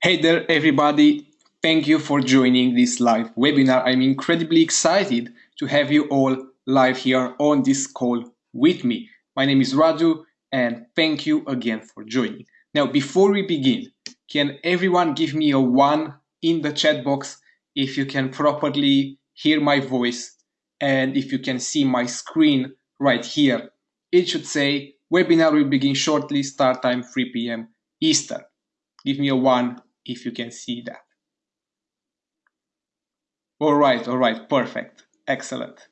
Hey there, everybody. Thank you for joining this live webinar. I'm incredibly excited to have you all live here on this call with me. My name is Radu, and thank you again for joining. Now, before we begin, can everyone give me a one in the chat box if you can properly hear my voice and if you can see my screen right here? It should say webinar will begin shortly, start time 3 p.m. Eastern. Give me a one if you can see that. All right, all right, perfect, excellent.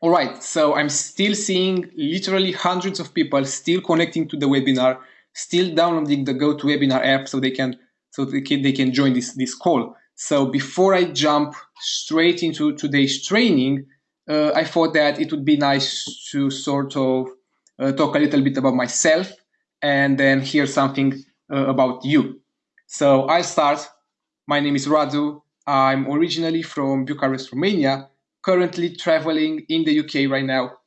All right, so I'm still seeing literally hundreds of people still connecting to the webinar, still downloading the GoToWebinar app so they can so they can, they can join this this call. So before I jump straight into today's training, uh, I thought that it would be nice to sort of uh, talk a little bit about myself and then hear something uh, about you. So I'll start. My name is Radu. I'm originally from Bucharest, Romania, currently traveling in the UK right now,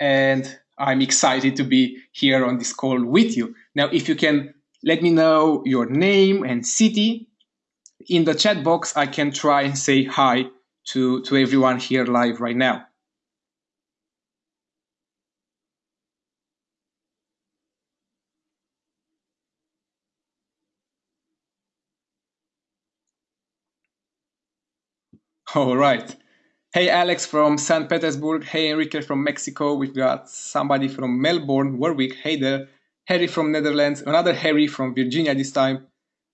and I'm excited to be here on this call with you. Now, if you can let me know your name and city in the chat box, I can try and say hi to, to everyone here live right now. All right. Hey, Alex from St. Petersburg. Hey, Enrique from Mexico. We've got somebody from Melbourne, Warwick. Hey there. Harry from Netherlands. Another Harry from Virginia this time.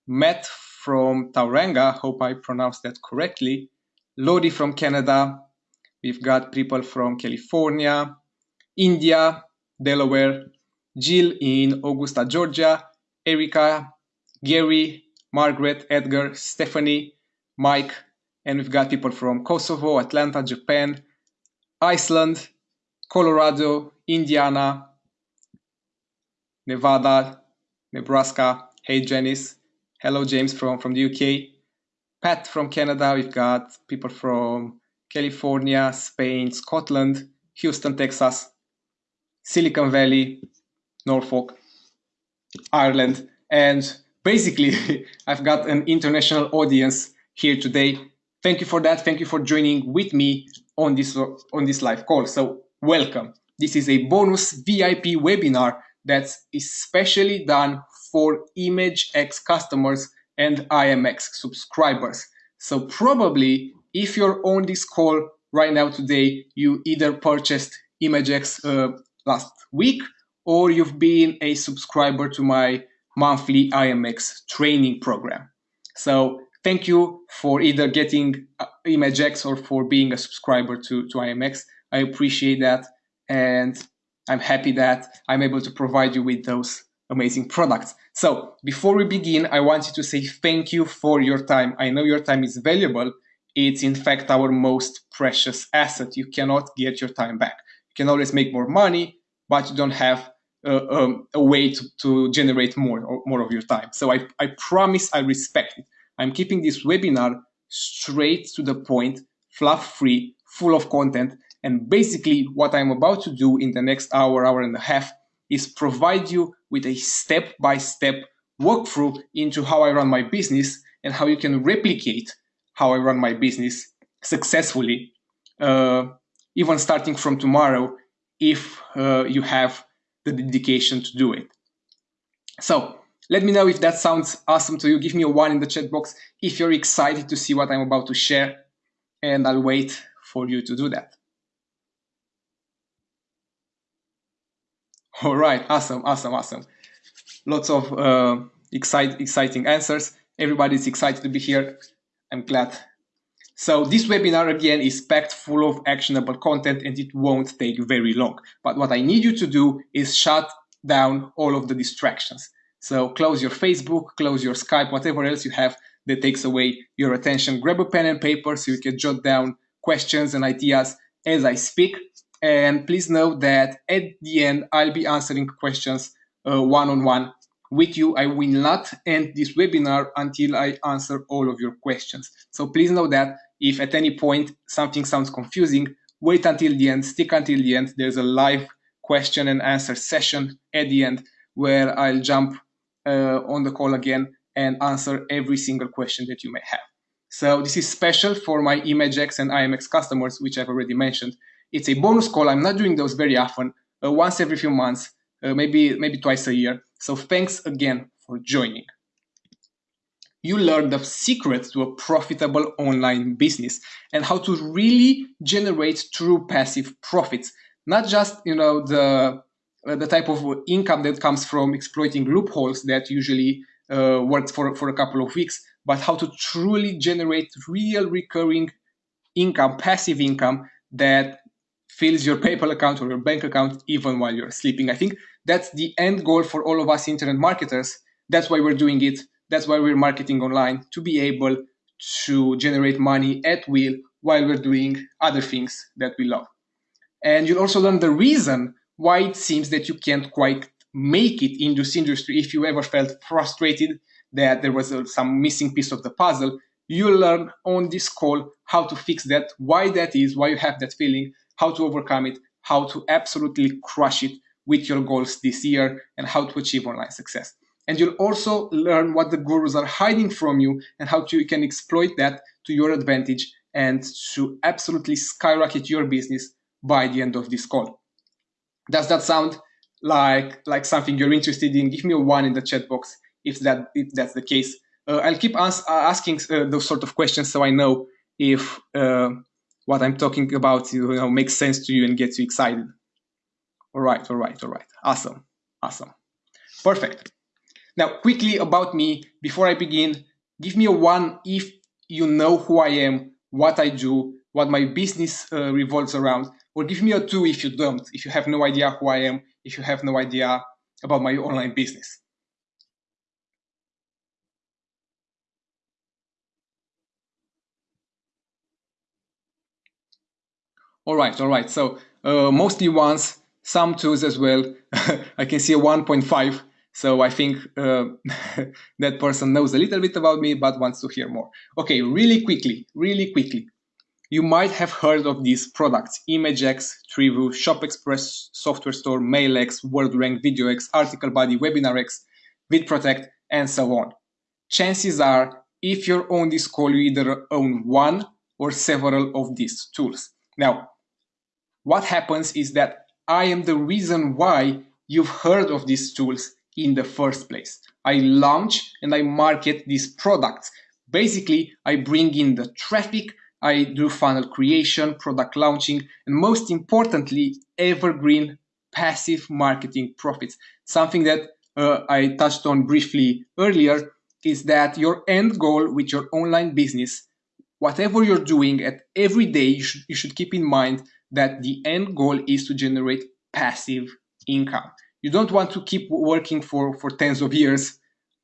Matt from Tauranga. Hope I pronounced that correctly. Lodi from Canada. We've got people from California, India, Delaware. Jill in Augusta, Georgia. Erica, Gary, Margaret, Edgar, Stephanie, Mike, and we've got people from Kosovo, Atlanta, Japan, Iceland, Colorado, Indiana, Nevada, Nebraska. Hey, Janice. Hello, James from, from the UK. Pat from Canada. We've got people from California, Spain, Scotland, Houston, Texas, Silicon Valley, Norfolk, Ireland. And basically, I've got an international audience here today Thank you for that. Thank you for joining with me on this on this live call. So welcome. This is a bonus VIP webinar that's especially done for ImageX customers and IMX subscribers. So probably if you're on this call right now today, you either purchased ImageX uh, last week or you've been a subscriber to my monthly IMX training program. So thank you for either getting uh, ImageX or for being a subscriber to, to IMX. I appreciate that. And I'm happy that I'm able to provide you with those amazing products. So before we begin, I want you to say thank you for your time. I know your time is valuable. It's in fact our most precious asset. You cannot get your time back. You can always make more money, but you don't have uh, um, a way to, to generate more more of your time. So I, I promise I respect it. I'm keeping this webinar straight to the point, fluff free, full of content. And basically what I'm about to do in the next hour, hour and a half is provide you with a step-by-step walkthrough into how I run my business and how you can replicate how I run my business successfully, uh, even starting from tomorrow, if uh, you have the dedication to do it. So let me know if that sounds awesome to you. Give me a one in the chat box if you're excited to see what I'm about to share, and I'll wait for you to do that. All right, awesome, awesome, awesome. Lots of uh, excite, exciting answers. Everybody's excited to be here. I'm glad. So this webinar again is packed full of actionable content and it won't take very long. But what I need you to do is shut down all of the distractions. So close your Facebook, close your Skype, whatever else you have that takes away your attention. Grab a pen and paper so you can jot down questions and ideas as I speak. And please know that at the end, I'll be answering questions one on one with you. I will not end this webinar until I answer all of your questions. So please know that if at any point something sounds confusing, wait until the end, stick until the end. There's a live question and answer session at the end where I'll jump on the call again and answer every single question that you may have. So this is special for my ImageX and IMX customers, which I've already mentioned. It's a bonus call. I'm not doing those very often, uh, once every few months, uh, maybe maybe twice a year. So thanks again for joining. You learn the secrets to a profitable online business and how to really generate true passive profits, not just you know the uh, the type of income that comes from exploiting loopholes that usually uh, works for, for a couple of weeks, but how to truly generate real recurring income, passive income that fills your PayPal account or your bank account even while you're sleeping. I think that's the end goal for all of us internet marketers. That's why we're doing it. That's why we're marketing online to be able to generate money at will while we're doing other things that we love. And you'll also learn the reason why it seems that you can't quite make it in this industry. If you ever felt frustrated that there was a, some missing piece of the puzzle, you'll learn on this call how to fix that, why that is, why you have that feeling, how to overcome it, how to absolutely crush it with your goals this year, and how to achieve online success. And you'll also learn what the gurus are hiding from you and how to, you can exploit that to your advantage and to absolutely skyrocket your business by the end of this call. Does that sound like like something you're interested in? Give me a one in the chat box if that if that's the case. Uh, I'll keep ans- asking uh, those sort of questions so I know if uh, what I'm talking about you know makes sense to you and gets you excited. All right, all right, all right. Awesome, awesome, perfect. Now, quickly about me before I begin, give me a one if you know who I am, what I do, what my business uh, revolves around, or give me a two if you don't, if you have no idea who I am, if you have no idea about my online business. All right, all right. So uh, mostly ones, some twos as well. I can see a 1.5. So I think uh, that person knows a little bit about me, but wants to hear more. Okay, really quickly, really quickly. You might have heard of these products, ImageX, Trivu, ShopExpress, Software Store, MailX, WordRank, VideoX, Article Buddy, WebinarX, VidProtect, and so on. Chances are, if you're on this call, you either own one or several of these tools. Now, what happens is that I am the reason why you've heard of these tools in the first place. I launch and I market these products. Basically, I bring in the traffic, I do funnel creation, product launching, and most importantly, evergreen passive marketing profits. Something that uh, I touched on briefly earlier is that your end goal with your online business, whatever you're doing at every day, you should, you should keep in mind that the end goal is to generate passive income. You don't want to keep working for, for tens of years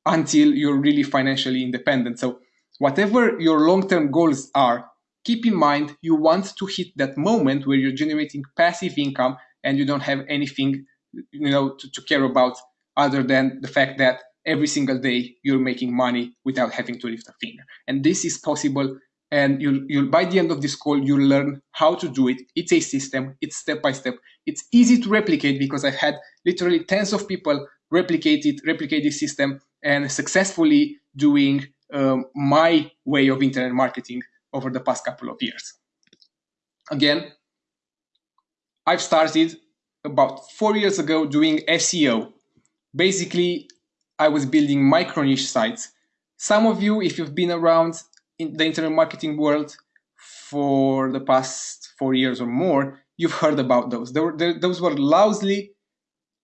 until you're really financially independent. So, whatever your long term goals are, keep in mind you want to hit that moment where you're generating passive income and you don't have anything you know to, to care about other than the fact that every single day you're making money without having to lift a finger. And this is possible and you'll, you'll by the end of this call you'll learn how to do it. It's a system. It's step by step. It's easy to replicate because i've had literally tens of people replicate it replicate this system and successfully doing um, my way of internet marketing over the past couple of years. Again i've started about four years ago doing seo basically i was building micro niche sites. Some of you if you've been around in the internet marketing world for the past four years or more, you've heard about those. Were, those were lousy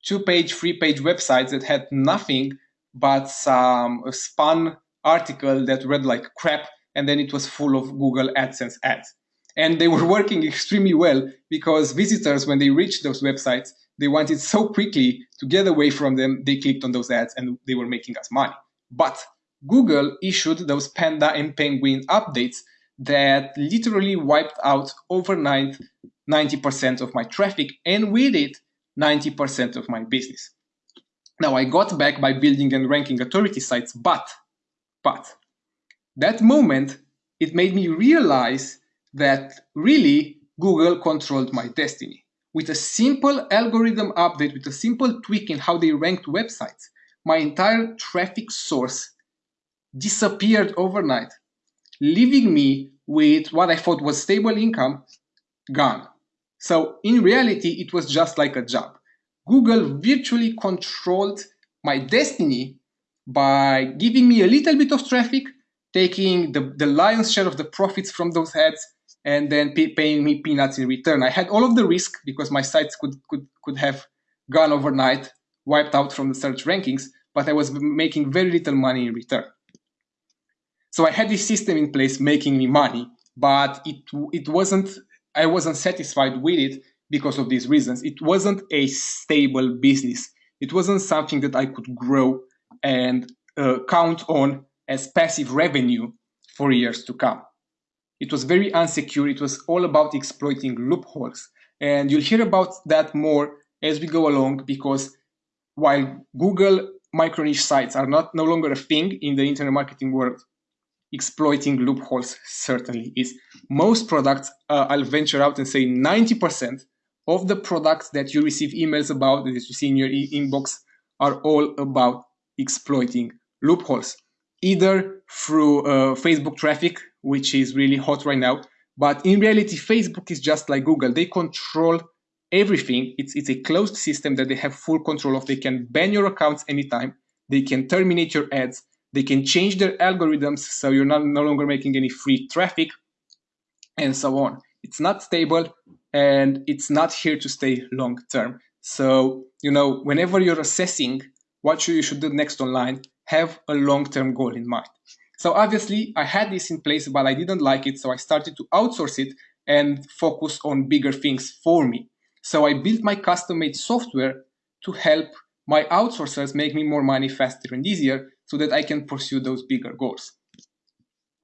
two-page, three-page websites that had nothing but some spun article that read like crap, and then it was full of Google AdSense ads. And they were working extremely well because visitors, when they reached those websites, they wanted so quickly to get away from them, they clicked on those ads and they were making us money. But Google issued those Panda and Penguin updates that literally wiped out overnight 90% of my traffic and with it 90% of my business. Now I got back by building and ranking authority sites, but but that moment it made me realize that really Google controlled my destiny. With a simple algorithm update, with a simple tweak in how they ranked websites, my entire traffic source disappeared overnight, leaving me with what I thought was stable income gone. So in reality, it was just like a job. Google virtually controlled my destiny by giving me a little bit of traffic, taking the, the lion's share of the profits from those ads, and then pay, paying me peanuts in return. I had all of the risk because my sites could, could, could have gone overnight, wiped out from the search rankings, but I was making very little money in return. So I had this system in place making me money, but it, it wasn't, I wasn't satisfied with it because of these reasons. It wasn't a stable business. It wasn't something that I could grow and uh, count on as passive revenue for years to come. It was very unsecure. It was all about exploiting loopholes. And you'll hear about that more as we go along because while Google micro niche sites are not no longer a thing in the internet marketing world, exploiting loopholes certainly is. Most products, uh, I'll venture out and say 90% of the products that you receive emails about, that you see in your e inbox, are all about exploiting loopholes, either through uh, Facebook traffic, which is really hot right now. But in reality, Facebook is just like Google. They control everything. It's, it's a closed system that they have full control of. They can ban your accounts anytime. They can terminate your ads. They can change their algorithms so you're not, no longer making any free traffic and so on. It's not stable and it's not here to stay long term. So, you know, whenever you're assessing what you should do next online, have a long term goal in mind. So obviously I had this in place, but I didn't like it. So I started to outsource it and focus on bigger things for me. So I built my custom made software to help my outsourcers make me more money faster and easier so that I can pursue those bigger goals.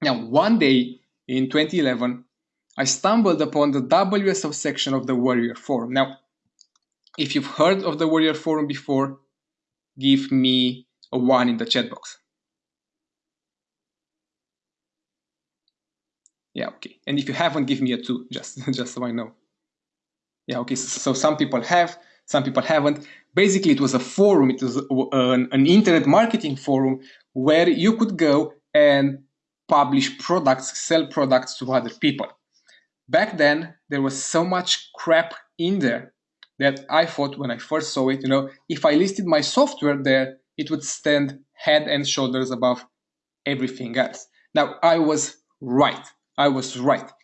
Now, one day in 2011, I stumbled upon the WSO section of the Warrior Forum. Now, if you've heard of the Warrior Forum before, give me a one in the chat box. Yeah, okay. And if you haven't, give me a two, just, just so I know. Yeah, okay. So, so some people have, some people haven't. Basically, it was a forum. It was uh, an, an internet marketing forum where you could go and publish products, sell products to other people. Back then, there was so much crap in there that I thought when I first saw it, you know, if I listed my software there, it would stand head and shoulders above everything else. Now, I was right. I was right.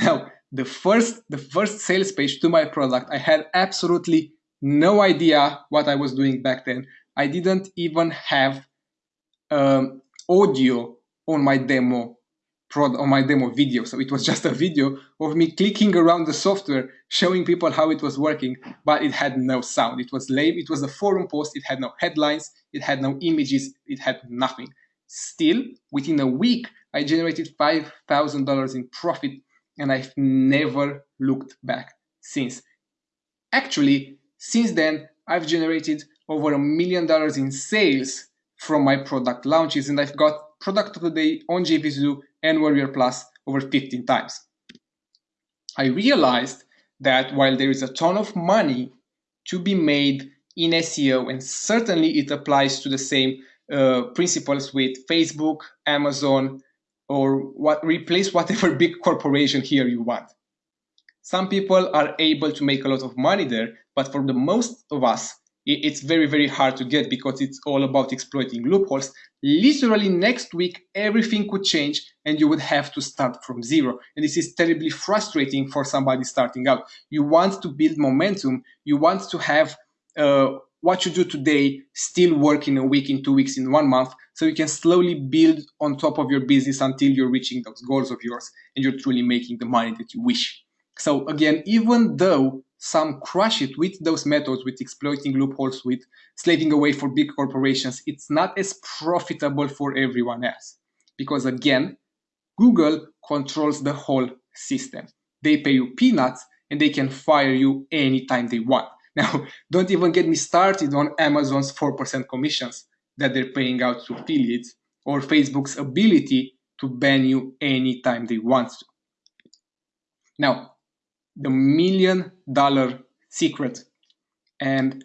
Now, the first, the first sales page to my product, I had absolutely no idea what I was doing back then. I didn't even have um, audio on my demo prod on my demo video. So it was just a video of me clicking around the software, showing people how it was working, but it had no sound. It was lame. It was a forum post. It had no headlines. It had no images. It had nothing. Still, within a week, I generated $5,000 in profit and I've never looked back since. Actually, since then, I've generated over a million dollars in sales from my product launches and I've got product of the day on JVZoo and Warrior Plus over 15 times. I realized that while there is a ton of money to be made in SEO, and certainly it applies to the same uh, principles with Facebook, Amazon, or what replace whatever big corporation here you want. Some people are able to make a lot of money there, but for the most of us, it's very, very hard to get because it's all about exploiting loopholes. Literally next week, everything could change and you would have to start from zero. And this is terribly frustrating for somebody starting out. You want to build momentum. You want to have uh, what you do today still work in a week, in two weeks, in one month. So you can slowly build on top of your business until you're reaching those goals of yours and you're truly making the money that you wish. So again, even though some crush it with those methods, with exploiting loopholes, with slaving away for big corporations, it's not as profitable for everyone else. Because again, Google controls the whole system. They pay you peanuts and they can fire you anytime they want. Now, don't even get me started on Amazon's 4% commissions that they're paying out to affiliates or Facebook's ability to ban you anytime they want to. Now, the million dollar secret. And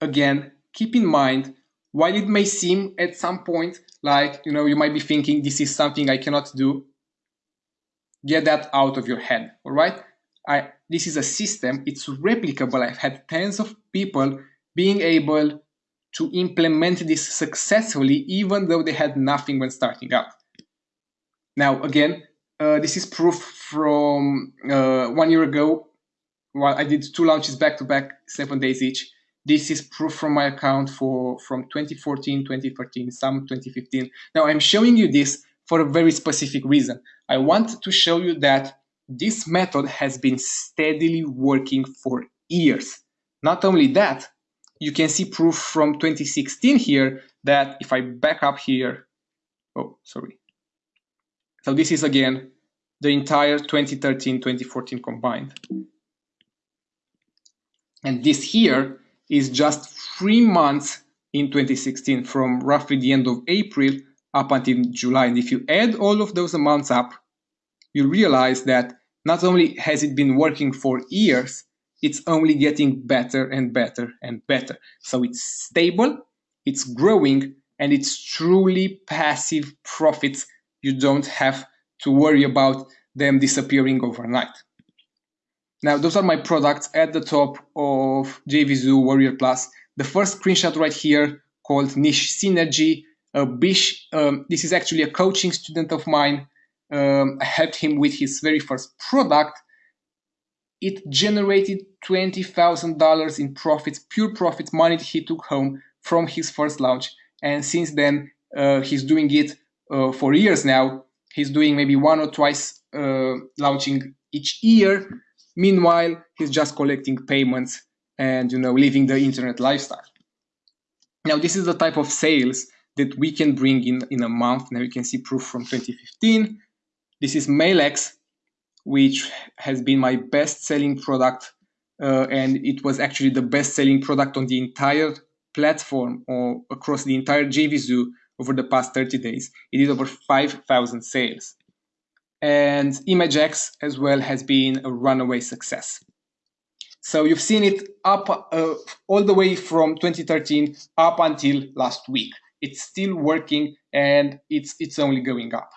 again, keep in mind while it may seem at some point like you know you might be thinking this is something I cannot do, get that out of your head. All right, I this is a system. It's replicable. I've had tens of people being able to implement this successfully, even though they had nothing when starting out. Now, again, this is proof from uh, one year ago. I did two launches back to back, seven days each. This is proof from my account for from 2014, 2013, some 2015. Now I'm showing you this for a very specific reason. I want to show you that this method has been steadily working for years. Not only that, you can see proof from 2016 here that if I back up here, oh, sorry. So this is again the entire 2013-2014 combined. And this here is just three months in 2016 from roughly the end of April up until July. And if you add all of those amounts up, you realize that not only has it been working for years, it's only getting better and better and better. So it's stable, it's growing, and it's truly passive profits. You don't have to worry about them disappearing overnight. Now, those are my products at the top of JVZoo Warrior Plus. The first screenshot right here called Niche Synergy. Uh, Bish, um, this is actually a coaching student of mine. Um, I helped him with his very first product. It generated $20,000 in profits, pure profits, money he took home from his first launch. And since then, uh, he's doing it uh, for years now. He's doing maybe one or twice uh, launching each year Meanwhile, he's just collecting payments and you know living the internet lifestyle. Now, this is the type of sales that we can bring in in a month. Now you can see proof from 2015. This is MailX, which has been my best-selling product, uh, and it was actually the best-selling product on the entire platform or across the entire JVZoo over the past 30 days. It did over 5,000 sales and ImageX as well has been a runaway success. So you've seen it up uh, all the way from 2013 up until last week. It's still working and it's it's only going up.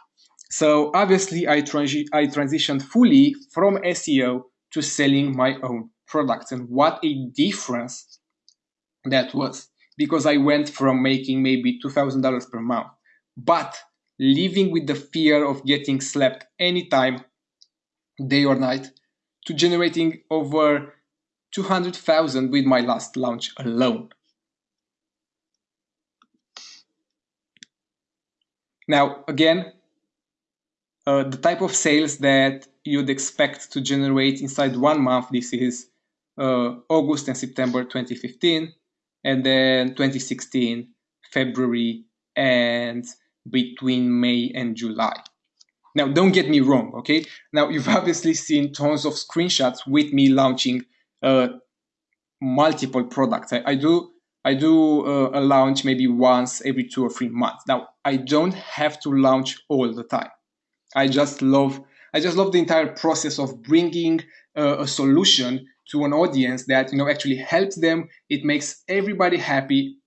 So obviously I, transi I transitioned fully from SEO to selling my own products and what a difference that was because I went from making maybe $2,000 per month, but living with the fear of getting slept anytime, day or night, to generating over 200,000 with my last launch alone. Now, again, uh, the type of sales that you'd expect to generate inside one month, this is uh, August and September 2015, and then 2016, February and between May and July. Now, don't get me wrong, okay? Now, you've obviously seen tons of screenshots with me launching uh, multiple products. I, I do I do uh, a launch maybe once every two or three months. Now, I don't have to launch all the time. I just love I just love the entire process of bringing uh, a solution to an audience that you know actually helps them. It makes everybody happy.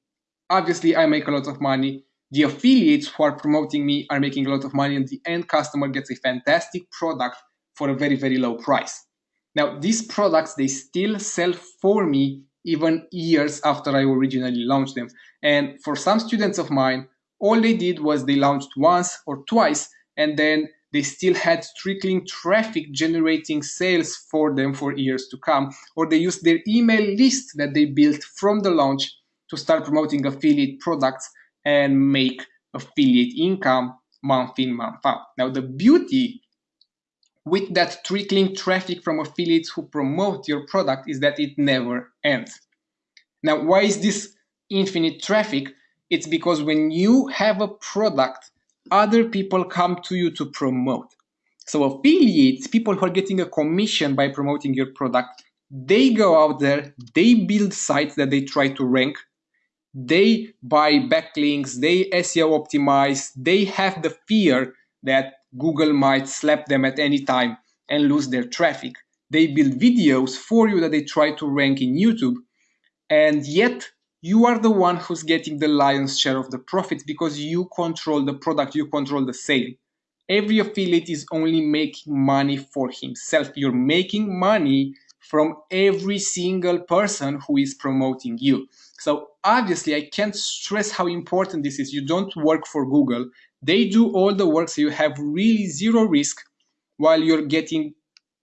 Obviously, I make a lot of money the affiliates who are promoting me are making a lot of money and the end customer gets a fantastic product for a very very low price now these products they still sell for me even years after i originally launched them and for some students of mine all they did was they launched once or twice and then they still had trickling traffic generating sales for them for years to come or they used their email list that they built from the launch to start promoting affiliate products and make affiliate income month in, month out. Now, the beauty with that trickling traffic from affiliates who promote your product is that it never ends. Now, why is this infinite traffic? It's because when you have a product, other people come to you to promote. So affiliates, people who are getting a commission by promoting your product, they go out there, they build sites that they try to rank, they buy backlinks, they SEO optimize, they have the fear that Google might slap them at any time and lose their traffic. They build videos for you that they try to rank in YouTube, and yet you are the one who's getting the lion's share of the profits because you control the product, you control the sale. Every affiliate is only making money for himself. You're making money from every single person who is promoting you. So obviously, I can't stress how important this is. You don't work for Google. They do all the work, so you have really zero risk while you're getting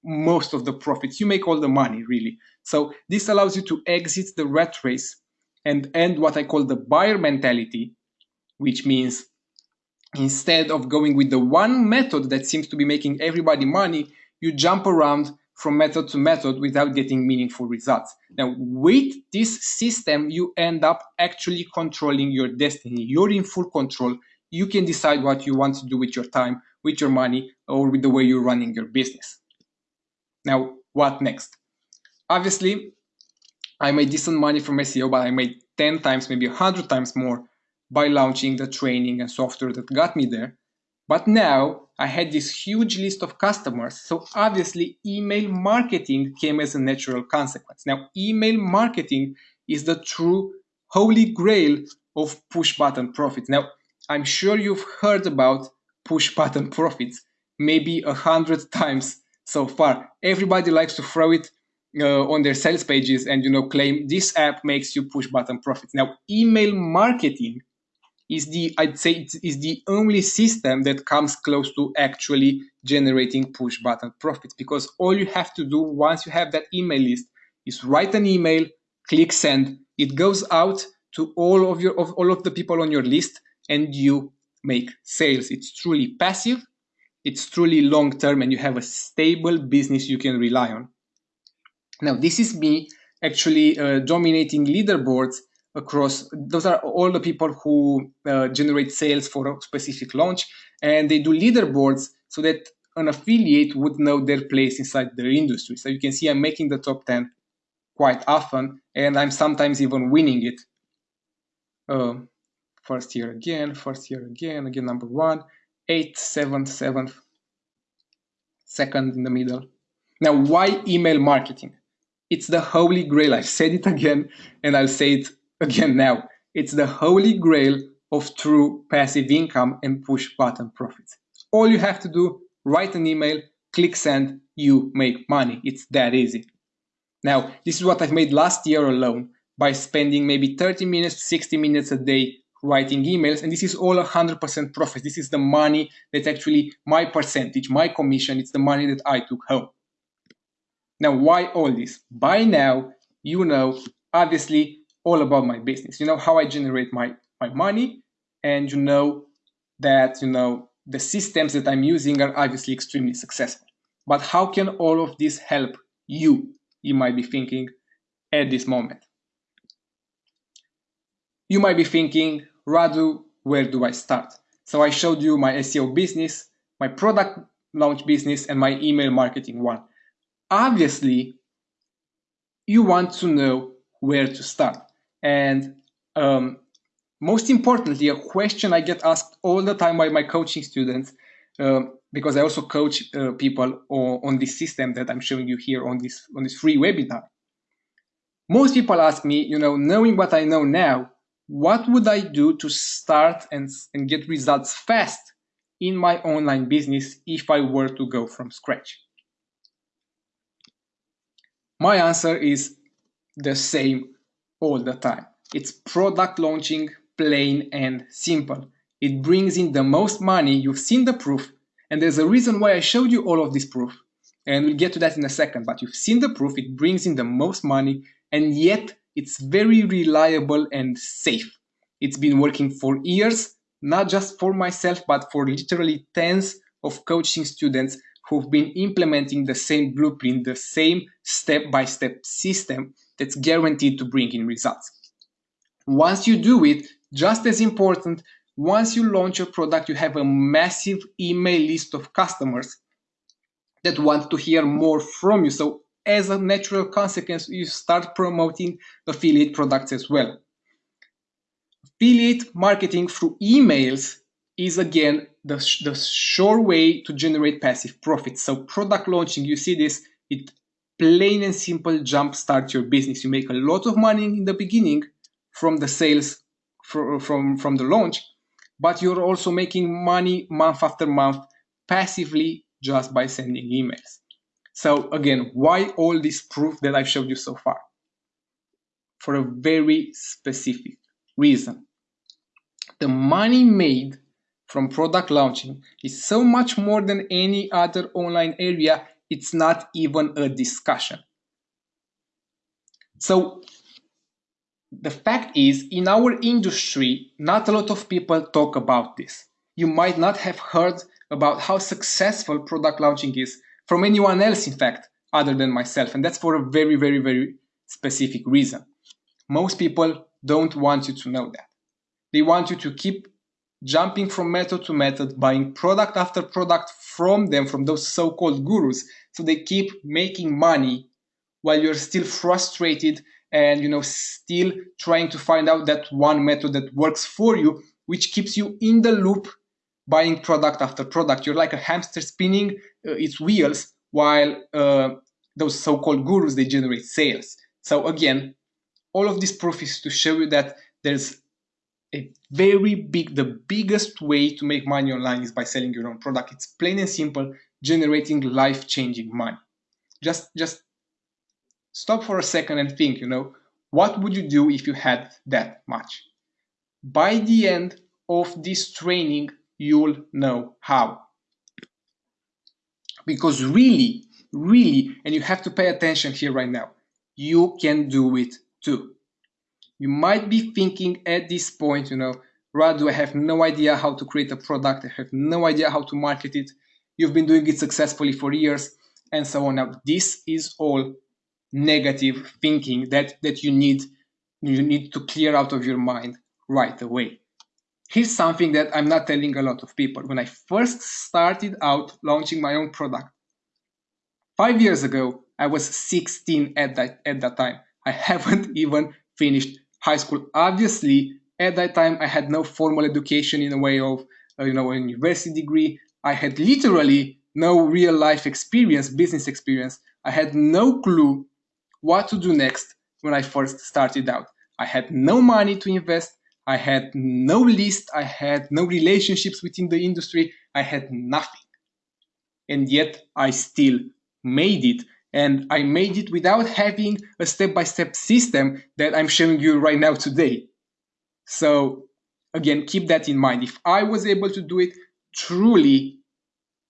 most of the profits. You make all the money, really. So this allows you to exit the rat race and end what I call the buyer mentality, which means instead of going with the one method that seems to be making everybody money, you jump around from method to method without getting meaningful results. Now, with this system, you end up actually controlling your destiny. You're in full control. You can decide what you want to do with your time, with your money, or with the way you're running your business. Now, what next? Obviously, I made decent money from SEO, but I made 10 times, maybe 100 times more by launching the training and software that got me there. But now I had this huge list of customers, so obviously email marketing came as a natural consequence. Now, email marketing is the true holy grail of push button profits. Now, I'm sure you've heard about push button profits maybe a hundred times so far. Everybody likes to throw it uh, on their sales pages and you know claim this app makes you push button profits. Now, email marketing is the I'd say is the only system that comes close to actually generating push button profits because all you have to do once you have that email list is write an email, click send, it goes out to all of your of all of the people on your list and you make sales. It's truly passive, it's truly long term and you have a stable business you can rely on. Now, this is me actually uh, dominating leaderboards across those are all the people who uh, generate sales for a specific launch and they do leaderboards so that an affiliate would know their place inside their industry. So you can see i'm making the top 10 quite often and i'm sometimes even winning it. Uh, first year again first year again again number one eighth seventh seventh second in the middle. Now why email marketing it's the holy grail. I've said it again and I'll say it again now. It's the holy grail of true passive income and push button profits. All you have to do, write an email, click send, you make money. It's that easy. Now, this is what I've made last year alone by spending maybe 30 minutes, 60 minutes a day writing emails. And this is all 100% profit. This is the money that's actually my percentage, my commission. It's the money that I took home. Now, why all this? By now, you know, obviously, all about my business. You know how I generate my, my money, and you know that, you know, the systems that I'm using are obviously extremely successful. But how can all of this help you? You might be thinking at this moment. You might be thinking, Radu, where do I start? So I showed you my SEO business, my product launch business, and my email marketing one obviously you want to know where to start. And um, most importantly, a question I get asked all the time by my coaching students, um, because I also coach uh, people on, on this system that I'm showing you here on this on this free webinar. Most people ask me, you know, knowing what I know now, what would I do to start and, and get results fast in my online business if I were to go from scratch? My answer is the same all the time. It's product launching, plain and simple. It brings in the most money, you've seen the proof, and there's a reason why I showed you all of this proof. And we'll get to that in a second, but you've seen the proof, it brings in the most money, and yet it's very reliable and safe. It's been working for years, not just for myself, but for literally tens of coaching students who've been implementing the same blueprint, the same step-by-step system that's guaranteed to bring in results. Once you do it, just as important, once you launch your product, you have a massive email list of customers that want to hear more from you. So as a natural consequence, you start promoting affiliate products as well. Affiliate marketing through emails is again the, the sure way to generate passive profits. So product launching, you see this, it plain and simple jump start your business. You make a lot of money in the beginning from the sales from, from, from the launch, but you're also making money month after month passively just by sending emails. So again, why all this proof that I've showed you so far? For a very specific reason. The money made from product launching is so much more than any other online area, it's not even a discussion. So the fact is, in our industry, not a lot of people talk about this. You might not have heard about how successful product launching is from anyone else, in fact, other than myself. And that's for a very, very, very specific reason. Most people don't want you to know that. They want you to keep jumping from method to method, buying product after product from them, from those so called gurus. So they keep making money while you're still frustrated and you know still trying to find out that one method that works for you which keeps you in the loop buying product after product you're like a hamster spinning uh, its wheels while uh, those so-called gurus they generate sales so again all of this proof is to show you that there's a very big the biggest way to make money online is by selling your own product it's plain and simple generating life-changing money just just stop for a second and think, you know, what would you do if you had that much? By the end of this training, you'll know how. Because really, really, and you have to pay attention here right now, you can do it too. You might be thinking at this point, you know, Radu, I have no idea how to create a product. I have no idea how to market it. You've been doing it successfully for years and so on. Now, this is all negative thinking that that you need you need to clear out of your mind right away here's something that i'm not telling a lot of people when i first started out launching my own product five years ago i was 16 at that at that time i haven't even finished high school obviously at that time i had no formal education in a way of uh, you know a university degree i had literally no real life experience business experience i had no clue what to do next when I first started out. I had no money to invest. I had no list. I had no relationships within the industry. I had nothing. And yet I still made it. And I made it without having a step by step system that I'm showing you right now today. So, again, keep that in mind. If I was able to do it, truly,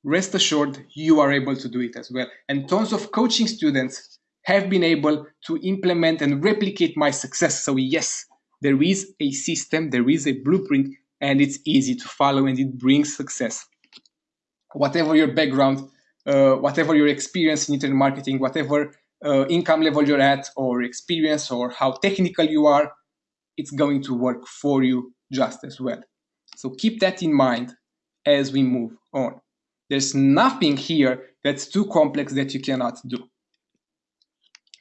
rest assured you are able to do it as well. And tons of coaching students have been able to implement and replicate my success. So yes, there is a system, there is a blueprint, and it's easy to follow and it brings success. Whatever your background, uh, whatever your experience in internet marketing, whatever uh, income level you're at or experience or how technical you are, it's going to work for you just as well. So keep that in mind as we move on. There's nothing here that's too complex that you cannot do.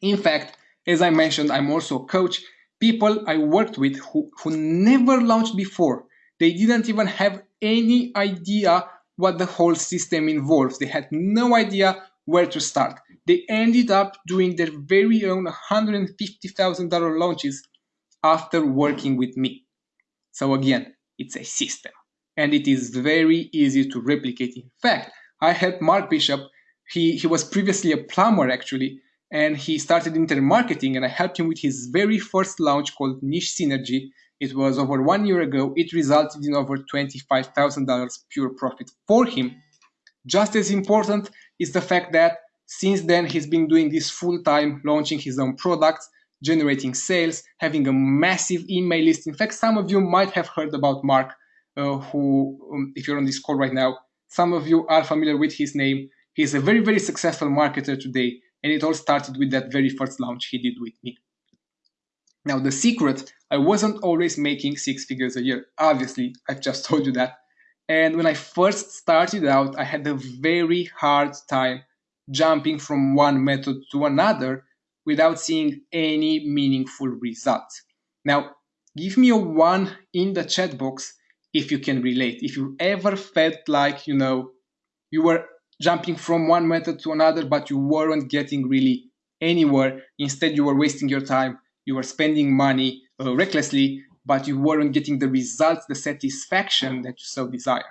In fact, as I mentioned, I'm also a coach. People I worked with who, who never launched before, they didn't even have any idea what the whole system involves. They had no idea where to start. They ended up doing their very own $150,000 launches after working with me. So again, it's a system and it is very easy to replicate. In fact, I helped Mark Bishop, he, he was previously a plumber actually, and he started internet marketing and I helped him with his very first launch called Niche Synergy. It was over one year ago. It resulted in over $25,000 pure profit for him. Just as important is the fact that since then he's been doing this full time, launching his own products, generating sales, having a massive email list. In fact, some of you might have heard about Mark, uh, who, um, if you're on this call right now, some of you are familiar with his name. He's a very, very successful marketer today and it all started with that very first launch he did with me. Now, the secret, I wasn't always making six figures a year. Obviously, I've just told you that. And when I first started out, I had a very hard time jumping from one method to another without seeing any meaningful results. Now, give me a one in the chat box if you can relate. If you ever felt like, you know, you were jumping from one method to another, but you weren't getting really anywhere. Instead, you were wasting your time, you were spending money uh, recklessly, but you weren't getting the results, the satisfaction that you so desire.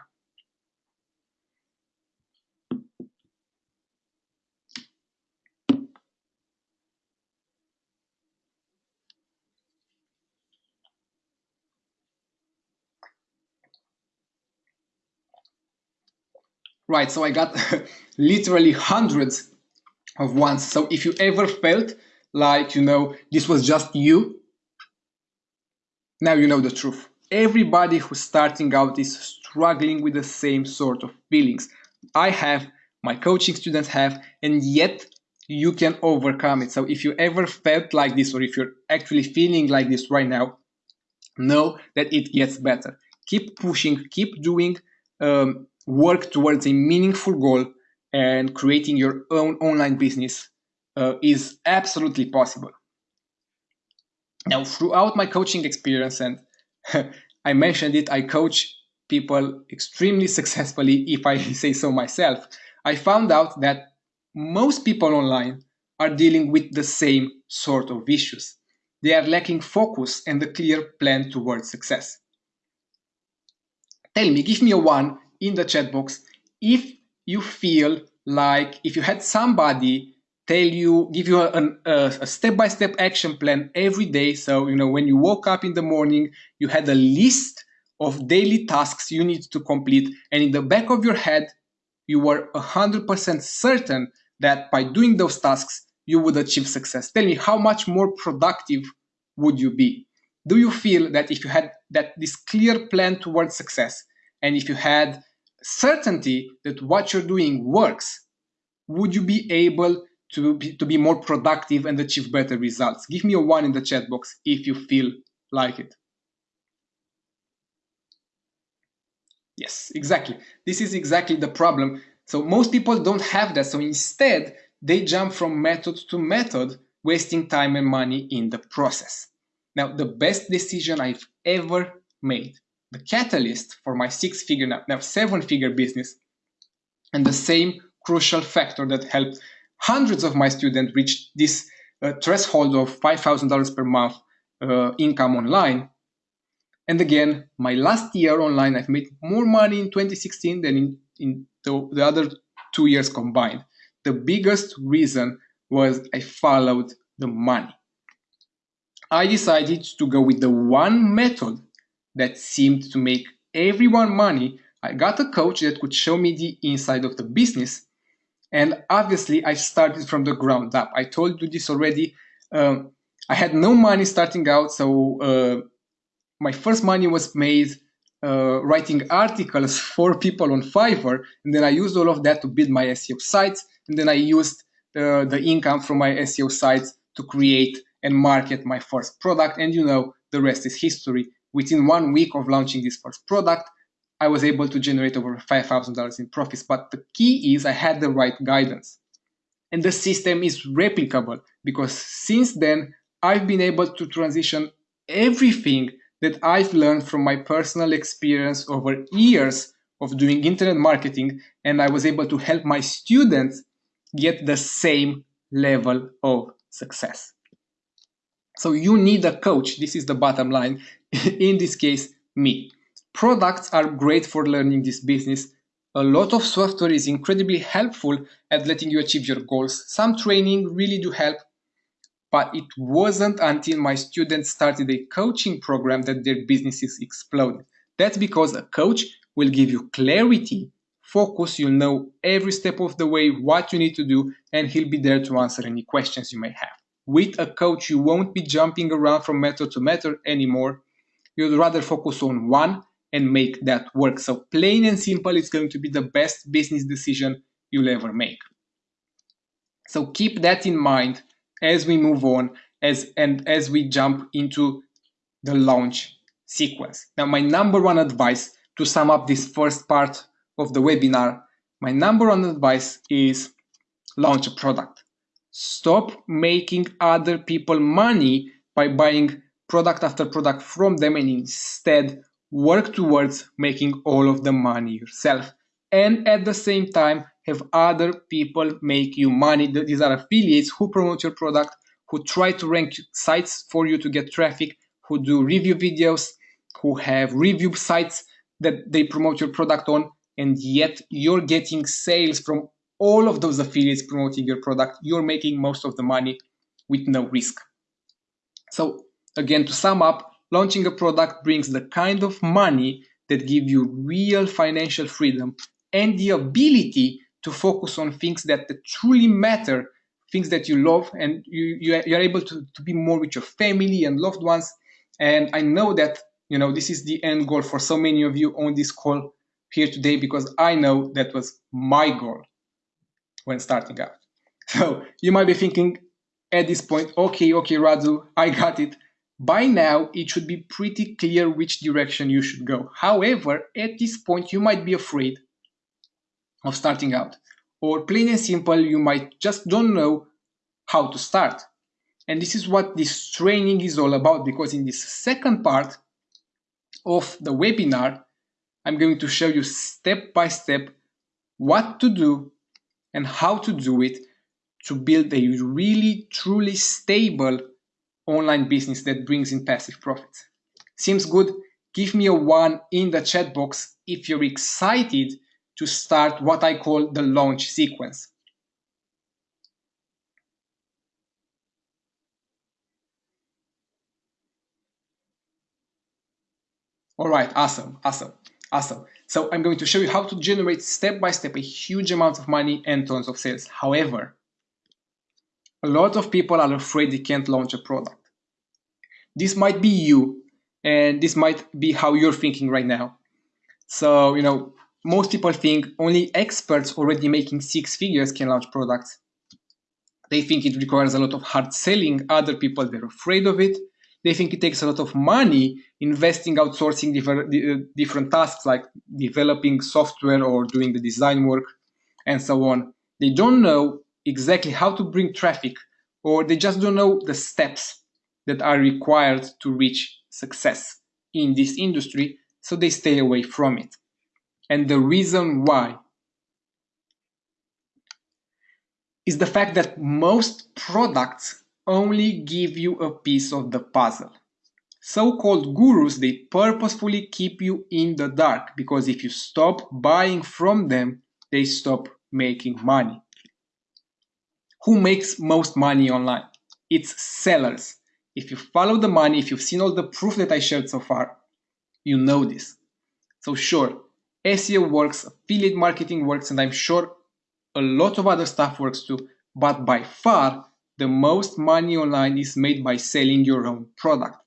Right, so I got literally hundreds of ones. So if you ever felt like, you know, this was just you, now you know the truth. Everybody who's starting out is struggling with the same sort of feelings. I have, my coaching students have, and yet you can overcome it. So if you ever felt like this, or if you're actually feeling like this right now, know that it gets better. Keep pushing, keep doing. Um, work towards a meaningful goal and creating your own online business uh, is absolutely possible. Now, throughout my coaching experience, and I mentioned it, I coach people extremely successfully, if I say so myself. I found out that most people online are dealing with the same sort of issues. They are lacking focus and a clear plan towards success. Tell me, give me a one in the chat box if you feel like if you had somebody tell you give you a, a, step-by-step action plan every day. So you know when you woke up in the morning you had a list of daily tasks you need to complete. And in the back of your head you were 100% certain that by doing those tasks you would achieve success. Tell me how much more productive would you be? Do you feel that if you had that this clear plan towards success and if you had certainty that what you're doing works, would you be able to be, to be more productive and achieve better results? Give me a one in the chat box if you feel like it. Yes, exactly. This is exactly the problem. So most people don't have that. So instead, they jump from method to method, wasting time and money in the process. Now, the best decision I've ever made the catalyst for my six figure, now, now seven figure business, and the same crucial factor that helped hundreds of my students reached this uh, threshold of $5,000 per month uh, income online. And again, my last year online, I've made more money in 2016 than in, in the, the other two years combined. The biggest reason was I followed the money. I decided to go with the one method that seemed to make everyone money, I got a coach that could show me the inside of the business. And obviously, I started from the ground up. I told you this already. Um, I had no money starting out, so uh, my first money was made uh, writing articles for people on Fiverr, and then I used all of that to build my SEO sites, and then I used uh, the income from my SEO sites to create and market my first product, and you know the rest is history within one week of launching this first product, I was able to generate over $5,000 in profits. But the key is I had the right guidance. And the system is replicable because since then, I've been able to transition everything that I've learned from my personal experience over years of doing internet marketing. And I was able to help my students get the same level of success. So you need a coach. This is the bottom line. In this case, me. Products are great for learning this business. A lot of software is incredibly helpful at letting you achieve your goals. Some training really do help, but it wasn't until my students started a coaching program that their businesses exploded. That's because a coach will give you clarity, focus, you'll know every step of the way what you need to do, and he'll be there to answer any questions you may have. With a coach, you won't be jumping around from method to method anymore. You'd rather focus on one and make that work. So plain and simple, it's going to be the best business decision you'll ever make. So keep that in mind as we move on as and as we jump into the launch sequence. Now, my number one advice to sum up this first part of the webinar, my number one advice is launch a product. Stop making other people money by buying product after product from them and instead work towards making all of the money yourself. And at the same time, have other people make you money. These are affiliates who promote your product, who try to rank sites for you to get traffic, who do review videos, who have review sites that they promote your product on, and yet you're getting sales from all of those affiliates promoting your product. You're making most of the money with no risk. So again, to sum up, launching a product brings the kind of money that give you real financial freedom and the ability to focus on things that, truly matter, things that you love, and you, you are, you're able to, to be more with your family and loved ones. And I know that you know this is the end goal for so many of you on this call here today because I know that was my goal when starting out. So you might be thinking at this point, okay, okay, Radu, I got it. By now, it should be pretty clear which direction you should go. However, at this point, you might be afraid of starting out. Or plain and simple, you might just don't know how to start. And this is what this training is all about because in this second part of the webinar, I'm going to show you step by step what to do and how to do it to build a really truly stable online business that brings in passive profits. Seems good? Give me a one in the chat box if you're excited to start what I call the launch sequence. All right, awesome, awesome, awesome. So I'm going to show you how to generate step by step a huge amount of money and tons of sales. However, a lot of people are afraid they can't launch a product. This might be you, and this might be how you're thinking right now. So, you know, most people think only experts already making six figures can launch products. They think it requires a lot of hard selling. Other people, they're afraid of it. They think it takes a lot of money investing, outsourcing different, uh, different tasks like developing software or doing the design work and so on. They don't know exactly how to bring traffic or they just don't know the steps that are required to reach success in this industry, so they stay away from it. And the reason why is the fact that most products only give you a piece of the puzzle. So-called gurus, they purposefully keep you in the dark because if you stop buying from them, they stop making money. Who makes most money online? It's sellers. If you follow the money, if you've seen all the proof that I shared so far, you know this. So sure, SEO works, affiliate marketing works, and I'm sure a lot of other stuff works too, but by far, the most money online is made by selling your own product.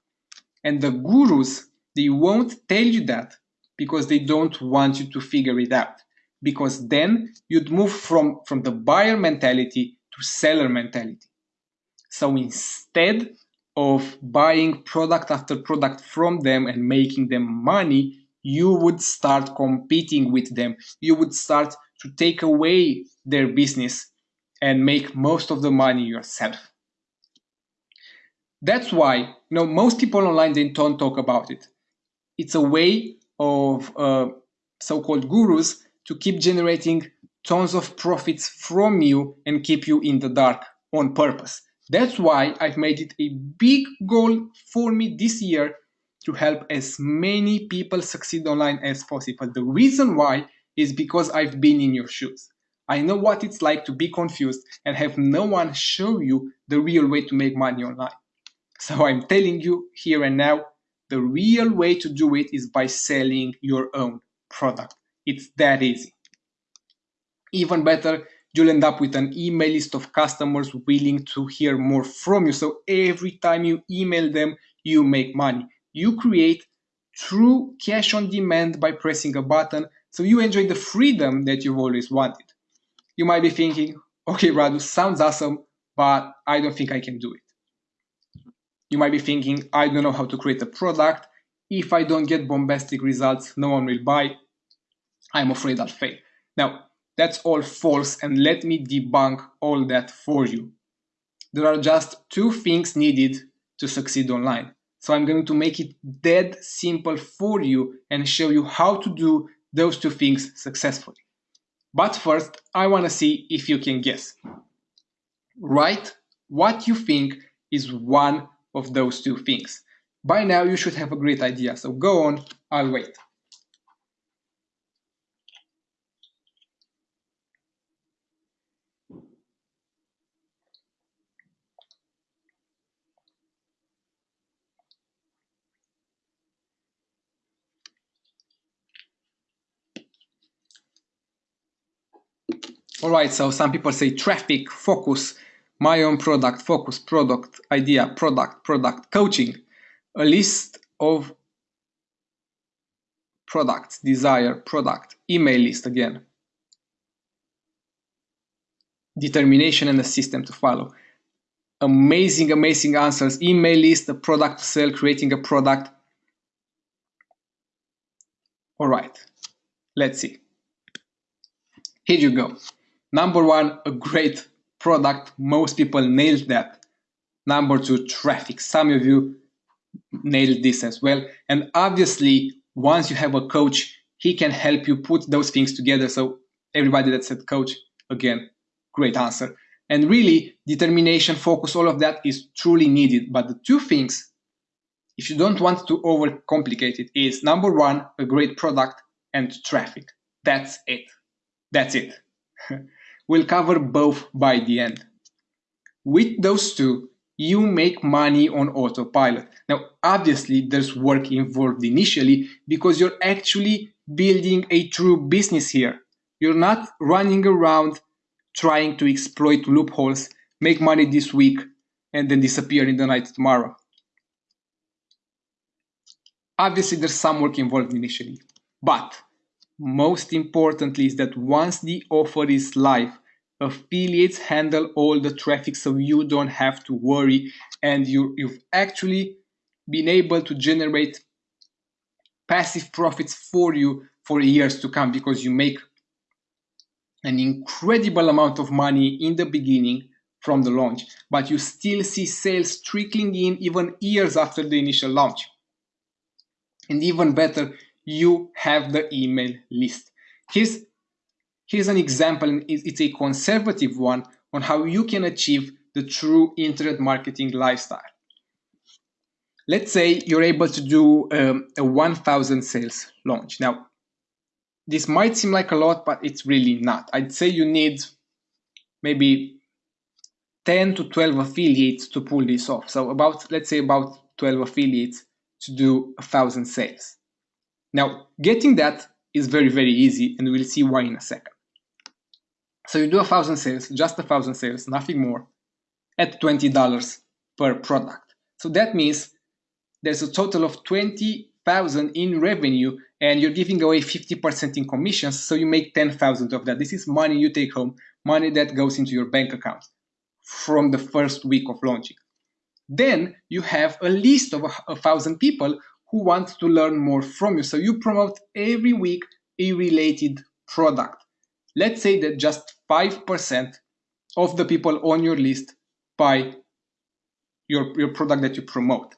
And the gurus, they won't tell you that because they don't want you to figure it out. Because then you'd move from, from the buyer mentality to seller mentality. So instead of buying product after product from them and making them money, you would start competing with them. You would start to take away their business and make most of the money yourself. That's why you know most people online they don't talk about it. It's a way of uh, so-called gurus to keep generating tons of profits from you and keep you in the dark on purpose. That's why I've made it a big goal for me this year to help as many people succeed online as possible. The reason why is because I've been in your shoes. I know what it's like to be confused and have no one show you the real way to make money online. So I'm telling you here and now, the real way to do it is by selling your own product. It's that easy. Even better, you'll end up with an email list of customers willing to hear more from you. So every time you email them, you make money. You create true cash on demand by pressing a button. So you enjoy the freedom that you've always wanted. You might be thinking, okay, Radu, sounds awesome, but I don't think I can do it. You might be thinking, I don't know how to create a product. If I don't get bombastic results, no one will buy. I'm afraid I'll fail. Now, that's all false and let me debunk all that for you. There are just two things needed to succeed online. So I'm going to make it dead simple for you and show you how to do those two things successfully. But first, I want to see if you can guess. Write what you think is one of those two things. by now you should have a great idea. So go on, I'll wait. All right, so some people say traffic, focus, my own product, focus, product, idea, product, product, coaching, a list of products, desire, product, email list again, determination and a system to follow. Amazing, amazing answers. Email list, a product to sell, creating a product. All right, let's see. Here you go. Number one, a great product. Most people nailed that. Number two, traffic. Some of you nailed this as well. And obviously, once you have a coach, he can help you put those things together. So everybody that said coach, again, great answer. And really, determination, focus, all of that is truly needed. But the two things, if you don't want to overcomplicate it, is number one, a great product and traffic. That's it. That's it. We'll cover both by the end. With those two, you make money on autopilot. Now, obviously, there's work involved initially because you're actually building a true business here. You're not running around trying to exploit loopholes, make money this week, and then disappear in the night tomorrow. Obviously, there's some work involved initially, but most importantly is that once the offer is live, affiliates handle all the traffic so you don't have to worry and you, you've actually been able to generate passive profits for you for years to come because you make an incredible amount of money in the beginning from the launch, but you still see sales trickling in even years after the initial launch. And even better, you have the email list. Here's, here's an example, it's a conservative one on how you can achieve the true internet marketing lifestyle. Let's say you're able to do um, a 1000 sales launch. Now, this might seem like a lot, but it's really not. I'd say you need maybe 10 to 12 affiliates to pull this off. So about, let's say about 12 affiliates to do a thousand sales. Now, getting that is very, very easy, and we'll see why in a second. So you do a thousand sales, just a thousand sales, nothing more, at $20 per product. So that means there's a total of 20,000 in revenue and you're giving away 50% in commissions, so you make 10,000 of that. This is money you take home, money that goes into your bank account from the first week of launching. Then you have a list of a, a thousand people who want to learn more from you. So you promote every week a related product. Let's say that just 5% of the people on your list buy your, your product that you promote.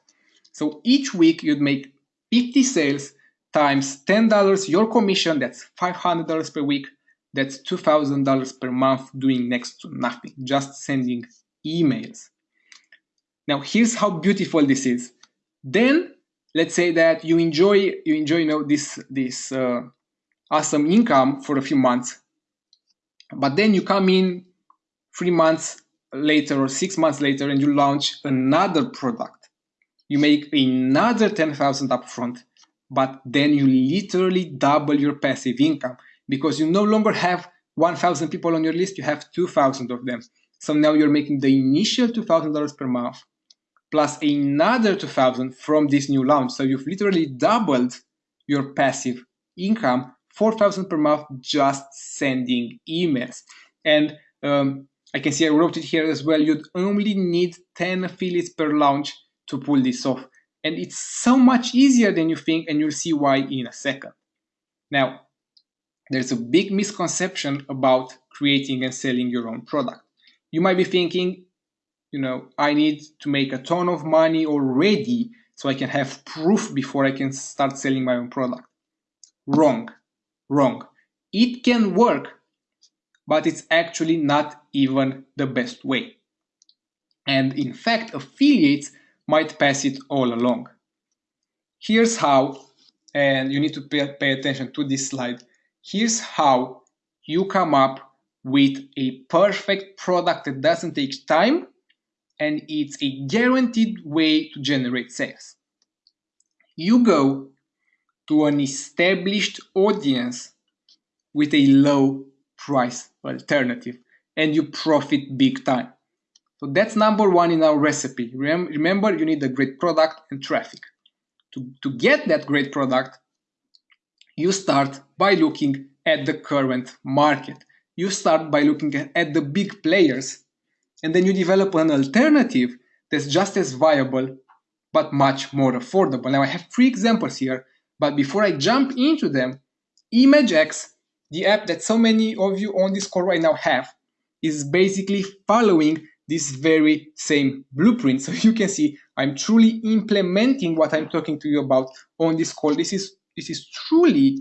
So each week you'd make 50 sales times $10 your commission, that's $500 per week, that's $2,000 per month doing next to nothing, just sending emails. Now here's how beautiful this is. Then let's say that you enjoy you enjoy you know this this uh, awesome income for a few months but then you come in three months later or six months later and you launch another product. You make another 10000 upfront but then you literally double your passive income because you no longer have 1000 people on your list you have 2000 of them. So now you're making the initial $2000 per month plus another 2000 from this new launch. So you've literally doubled your passive income, 4000 per month just sending emails. And um, I can see I wrote it here as well. You'd only need 10 affiliates per launch to pull this off. And it's so much easier than you think, and you'll see why in a second. Now, there's a big misconception about creating and selling your own product. You might be thinking, you know, I need to make a ton of money already so I can have proof before I can start selling my own product. Wrong, wrong. It can work, but it's actually not even the best way. And in fact, affiliates might pass it all along. here's how, and you need to pay, pay attention to this slide. Here's how you come up with a perfect product that doesn't take time and it's a guaranteed way to generate sales. You go to an established audience with a low price alternative and you profit big time. So that's number one in our recipe. Remember, you need a great product and traffic. To, to get that great product, you start by looking at the current market. You start by looking at the big players, and then you develop an alternative that's just as viable but much more affordable. Now, I have three examples here, but before I jump into them, ImageX, the app that so many of you on this call right now have, is basically following this very same blueprint. So you can see I'm truly implementing what I'm talking to you about on this call. This is this is truly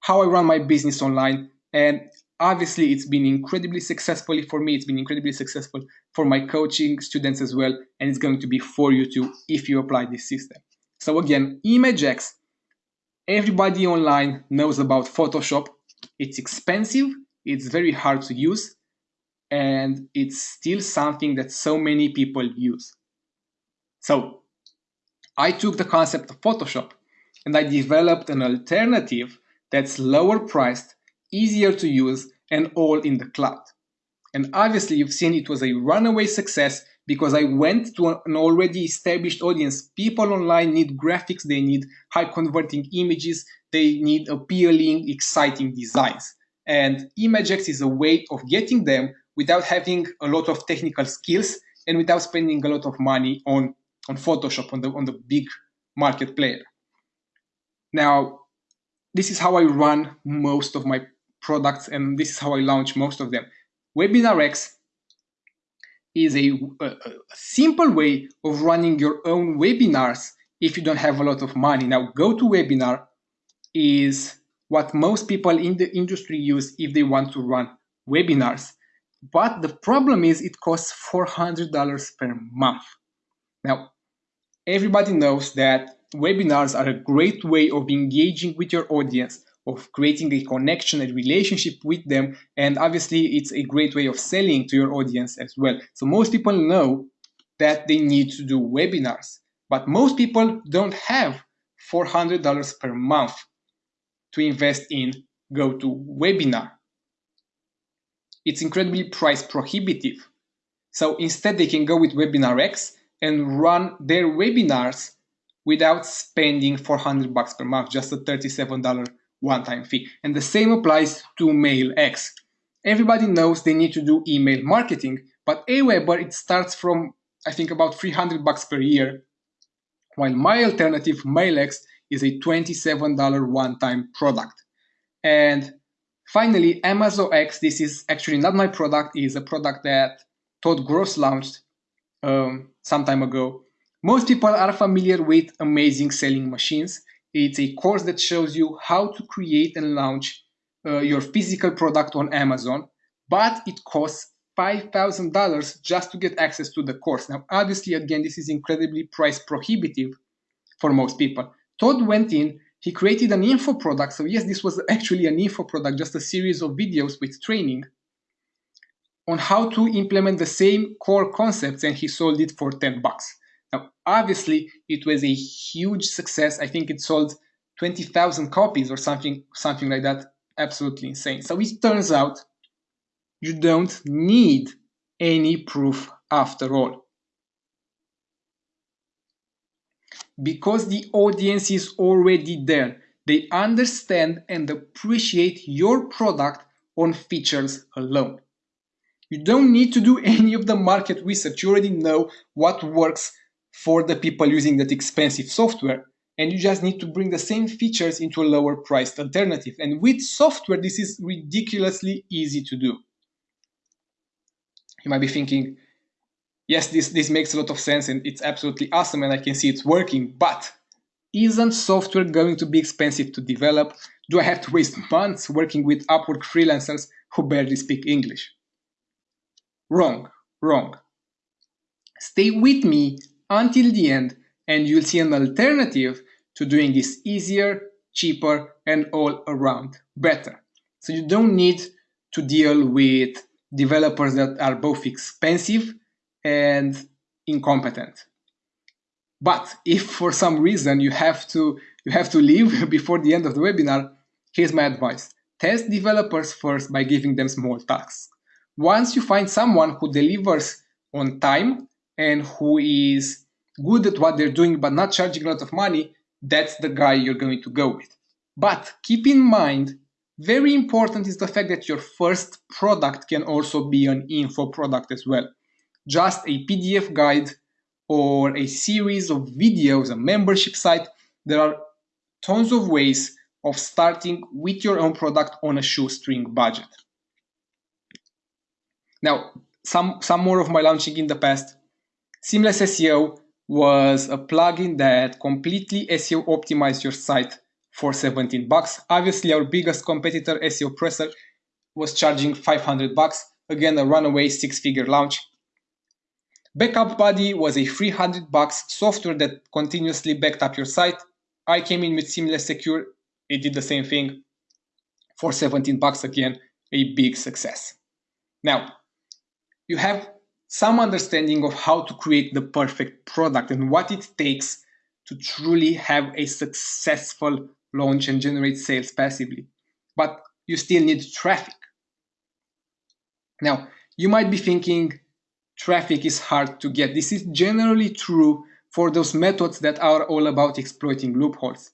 how I run my business online. And obviously it's been incredibly successfully for me. It's been incredibly successful for my coaching students as well. And it's going to be for you too if you apply this system. So again, ImageX, everybody online knows about Photoshop. It's expensive. It's very hard to use and it's still something that so many people use. So I took the concept of Photoshop and I developed an alternative that's lower priced, easier to use, and all in the cloud. And obviously, you've seen it was a runaway success because I went to an already established audience. People online need graphics, they need high converting images, they need appealing, exciting designs. And ImageX is a way of getting them without having a lot of technical skills and without spending a lot of money on, on Photoshop, on the, on the big market player. Now, this is how I run most of my products and this is how I launch most of them. WebinarX is a, a, simple way of running your own webinars if you don't have a lot of money. Now, GoToWebinar is what most people in the industry use if they want to run webinars. But the problem is it costs $400 per month. Now, everybody knows that webinars are a great way of engaging with your audience, of creating a connection, a relationship with them, and obviously it's a great way of selling to your audience as well. So most people know that they need to do webinars, but most people don't have $400 per month to invest in GoToWebinar it's incredibly price prohibitive. So instead, they can go with WebinarX and run their webinars without spending 400 bucks per month, just a $37 one-time fee. And the same applies to MailX. Everybody knows they need to do email marketing, but Aweber, it starts from, I think, about 300 bucks per year, while my alternative, MailX, is a $27 one-time product. And Finally, Amazon X, this is actually not my product, is a product that Todd Gross launched um, some time ago. Most people are familiar with Amazing Selling Machines. It's a course that shows you how to create and launch uh, your physical product on Amazon, but it costs $5,000 just to get access to the course. Now, obviously, again, this is incredibly price prohibitive for most people. Todd went in he created an info product. So yes, this was actually an info product, just a series of videos with training on how to implement the same core concepts and he sold it for 10 bucks. Now, obviously, it was a huge success. I think it sold 20,000 copies or something, something like that. Absolutely insane. So it turns out you don't need any proof after all. because the audience is already there. They understand and appreciate your product on features alone. You don't need to do any of the market research. You already know what works for the people using that expensive software. And you just need to bring the same features into a lower priced alternative. And with software, this is ridiculously easy to do. You might be thinking, yes, this, this makes a lot of sense and it's absolutely awesome and I can see it's working, but isn't software going to be expensive to develop? Do I have to waste months working with Upwork freelancers who barely speak English? Wrong, wrong. Stay with me until the end and you'll see an alternative to doing this easier, cheaper, and all around better. So you don't need to deal with developers that are both expensive and incompetent. But if for some reason you have to you have to leave before the end of the webinar, here's my advice. Test developers first by giving them small tasks. Once you find someone who delivers on time and who is good at what they're doing but not charging a lot of money, that's the guy you're going to go with. But keep in mind, very important is the fact that your first product can also be an info product as well. Just a PDF guide or a series of videos, a membership site, there are tons of ways of starting with your own product on a shoestring budget. Now, some, some more of my launching in the past. Seamless SEO was a plugin that completely SEO optimized your site for 17 bucks. Obviously, our biggest competitor, SEOPressor, was charging 500 bucks. Again, a runaway six-figure launch. Backup Buddy was a 300 bucks software that continuously backed up your site. I came in with Seamless Secure. It did the same thing for 17 bucks again, a big success. Now, you have some understanding of how to create the perfect product and what it takes to truly have a successful launch and generate sales passively. But you still need traffic. Now, you might be thinking traffic is hard to get. This is generally true for those methods that are all about exploiting loopholes.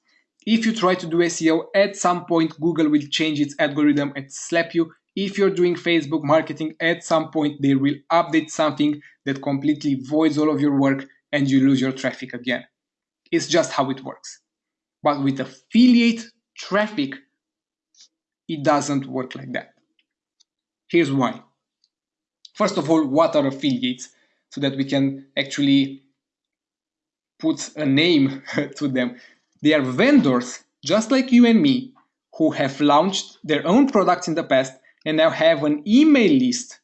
If you try to do SEO, at some point Google will change its algorithm and slap you if you're doing Facebook marketing, at some point they will update something that completely voids all of your work and you lose your traffic again. It's just how it works. But with affiliate traffic, it doesn't work like that. Here's why. First of all, what are affiliates? So that we can actually put a name to them. They are vendors, just like you and me, who have launched their own products in the past and now have an email list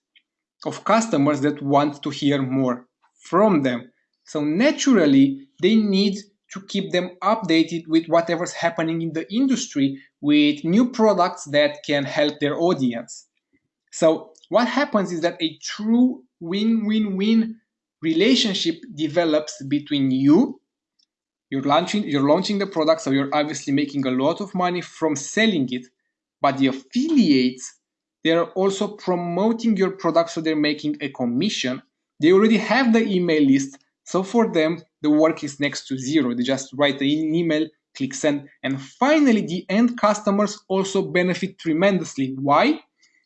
of customers that want to hear more from them. So naturally, they need to keep them updated with whatever's happening in the industry with new products that can help their audience. So what happens is that a true win-win-win relationship develops between you you're launching you're launching the product so you're obviously making a lot of money from selling it but the affiliates they're also promoting your product, so they're making a commission. They already have the email list, so for them, the work is next to zero. They just write an email, click send, and finally, the end customers also benefit tremendously. Why?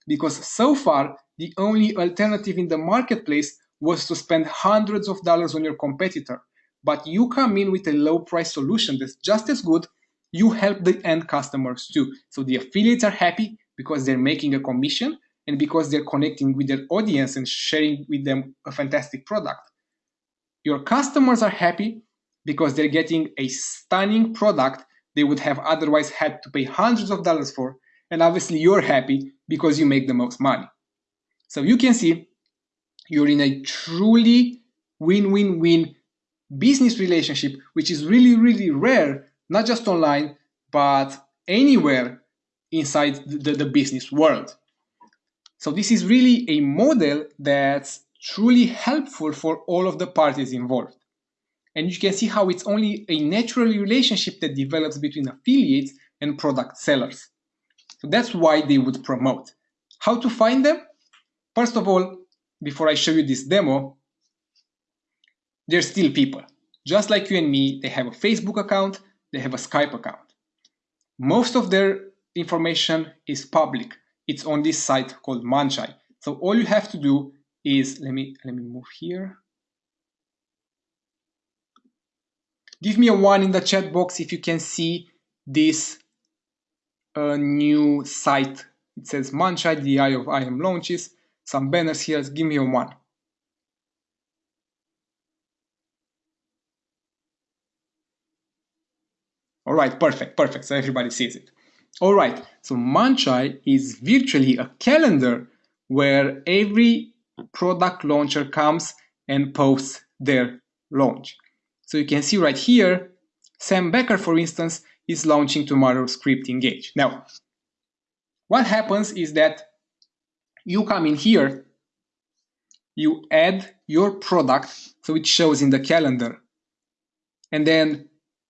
Because so far, the only alternative in the marketplace was to spend hundreds of dollars on your competitor. But you come in with a low price solution that's just as good, you help the end customers too. So the affiliates are happy, because they're making a commission and because they're connecting with their audience and sharing with them a fantastic product. Your customers are happy because they're getting a stunning product they would have otherwise had to pay hundreds of dollars for. And obviously, you're happy because you make the most money. So you can see you're in a truly win win win business relationship, which is really, really rare, not just online, but anywhere inside the, the business world. So this is really a model that's truly helpful for all of the parties involved. And you can see how it's only a natural relationship that develops between affiliates and product sellers. So that's why they would promote. How to find them? First of all, before I show you this demo, they're still people. Just like you and me, they have a Facebook account, they have a Skype account. Most of their information is public. It's on this site called Muncheye. So all you have to do is, let me, let me move here. Give me a one in the chat box if you can see this uh, new site. It says Muncheye, the eye of IM launches. Some banners here, give me a one. All right, perfect, perfect. So everybody sees it. All right, so Muncheye is virtually a calendar where every product launcher comes and posts their launch. So you can see right here, Sam Bakker, for instance, is launching tomorrow Script Engage. Now, what happens is that you come in here, you add your product, so it shows in the calendar. And then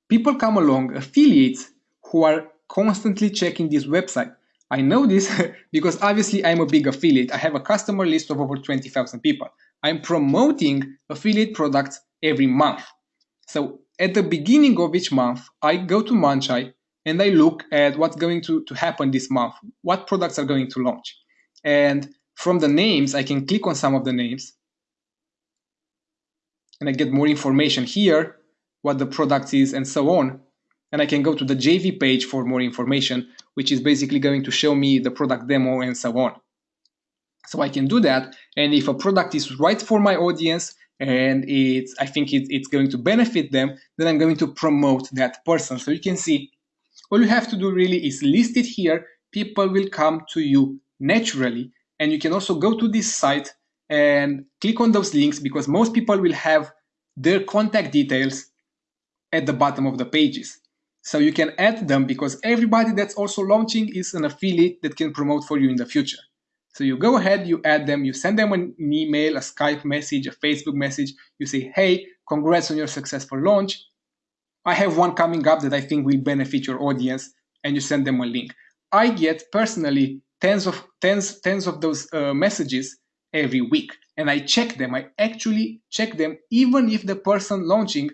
people come along, affiliates who are constantly checking this website. I know this because obviously I'm a big affiliate. I have a customer list of over 20,000 people. I'm promoting affiliate products every month. So at the beginning of each month, I go to Muncheye and I look at what's going to, to happen this month, what products are going to launch. And from the names, I can click on some of the names and I get more information here, what the product is and so on. And I can go to the JV page for more information, which is basically going to show me the product demo and so on. So I can do that. And if a product is right for my audience and it's, I think it, it's going to benefit them, then I'm going to promote that person. So you can see all you have to do really is list it here. People will come to you naturally. And you can also go to this site and click on those links because most people will have their contact details at the bottom of the pages. So you can add them because everybody that's also launching is an affiliate that can promote for you in the future. So you go ahead, you add them, you send them an email, a Skype message, a Facebook message. You say, hey, congrats on your successful launch. I have one coming up that I think will benefit your audience, and you send them a link. I get personally tens of tens tens of those uh, messages every week, and I check them. I actually check them, even if the person launching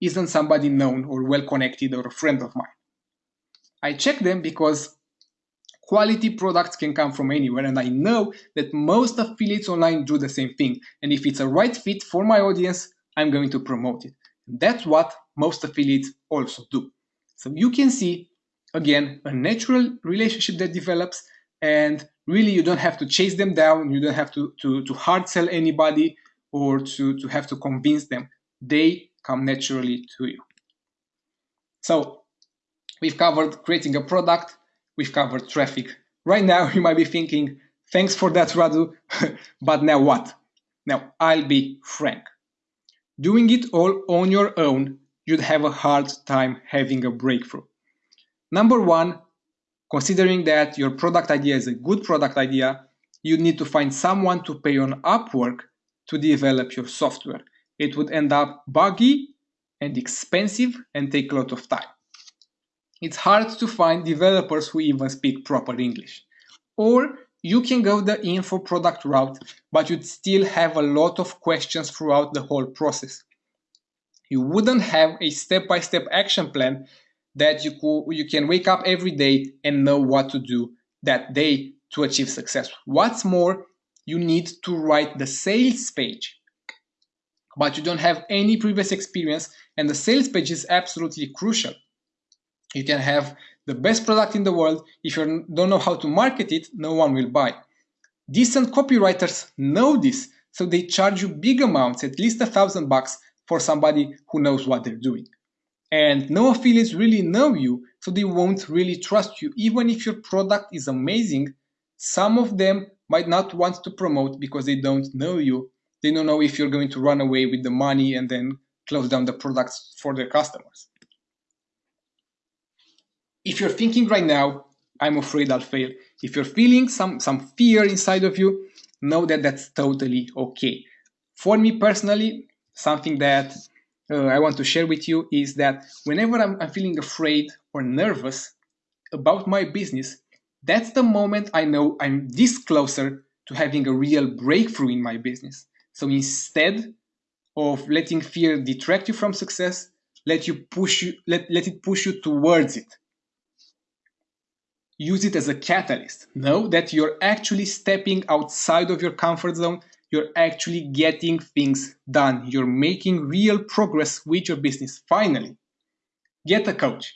isn't somebody known or well connected or a friend of mine. I check them because quality products can come from anywhere and i know that most affiliates online do the same thing. And if it's a right fit for my audience i'm going to promote it. That's what most affiliates also do. So you can see again a natural relationship that develops and really you don't have to chase them down. You don't have to to, to hard sell anybody or to to have to convince them. They come naturally to you so we've covered creating a product we've covered traffic. Right now, you might be thinking, thanks for that, Radu, but now what? Now, I'll be frank. Doing it all on your own, you'd have a hard time having a breakthrough. Number one, considering that your product idea is a good product idea, you need to find someone to pay on Upwork to develop your software. It would end up buggy and expensive and take a lot of time it's hard to find developers who even speak proper English. Or you can go the info product route, but you'd still have a lot of questions throughout the whole process. You wouldn't have a step-by-step action plan that you, you can wake up every day and know what to do that day to achieve success. What's more, you need to write the sales page, but you don't have any previous experience and the sales page is absolutely crucial. You can have the best product in the world. If you don't know how to market it, no one will buy. Decent copywriters know this, so they charge you big amounts, at least a thousand bucks, for somebody who knows what they're doing. And no affiliates really know you, so they won't really trust you. Even if your product is amazing, some of them might not want to promote because they don't know you. They don't know if you're going to run away with the money and then close down the products for their customers if you're thinking right now, I'm afraid I'll fail. If you're feeling some, some fear inside of you, know that that's totally okay. For me personally, something that uh, I want to share with you is that whenever I'm, I'm feeling afraid or nervous about my business, that's the moment I know I'm this closer to having a real breakthrough in my business. So instead of letting fear detract you from success, let you push you let, let it push you towards it use it as a catalyst. Know that you're actually stepping outside of your comfort zone. You're actually getting things done. You're making real progress with your business. Finally, get a coach.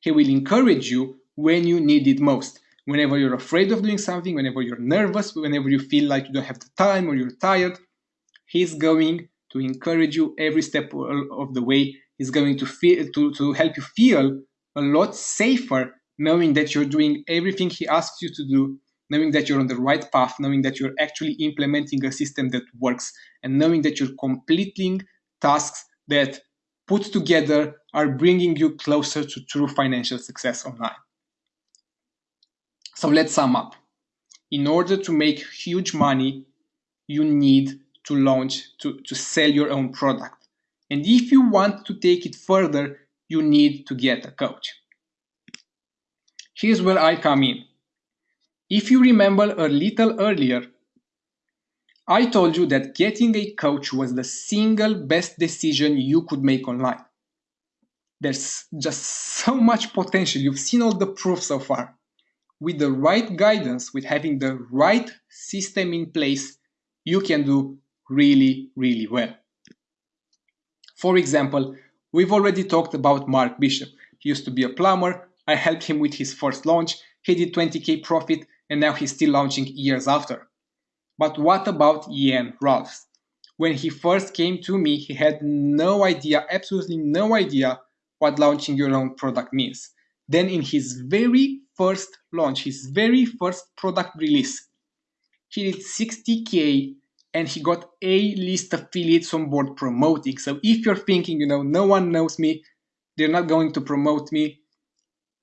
He will encourage you when you need it most. Whenever you're afraid of doing something, whenever you're nervous, whenever you feel like you don't have the time or you're tired, he's going to encourage you every step of the way. He's going to feel to, to help you feel a lot safer knowing that you're doing everything he asks you to do, knowing that you're on the right path, knowing that you're actually implementing a system that works, and knowing that you're completing tasks that put together are bringing you closer to true financial success online. So let's sum up. In order to make huge money, you need to launch, to, to sell your own product. And if you want to take it further, you need to get a coach. Here's where I come in. If you remember a little earlier, I told you that getting a coach was the single best decision you could make online. There's just so much potential. You've seen all the proof so far. With the right guidance, with having the right system in place, you can do really, really well. For example, we've already talked about Mark Bishop. He used to be a plumber. I helped him with his first launch. He did 20k profit and now he's still launching years after. But what about Ian Rolfs? When he first came to me, he had no idea, absolutely no idea what launching your own product means. Then in his very first launch, his very first product release, he did 60k and he got a list affiliates on board promoting. So if you're thinking, you know, no one knows me, they're not going to promote me,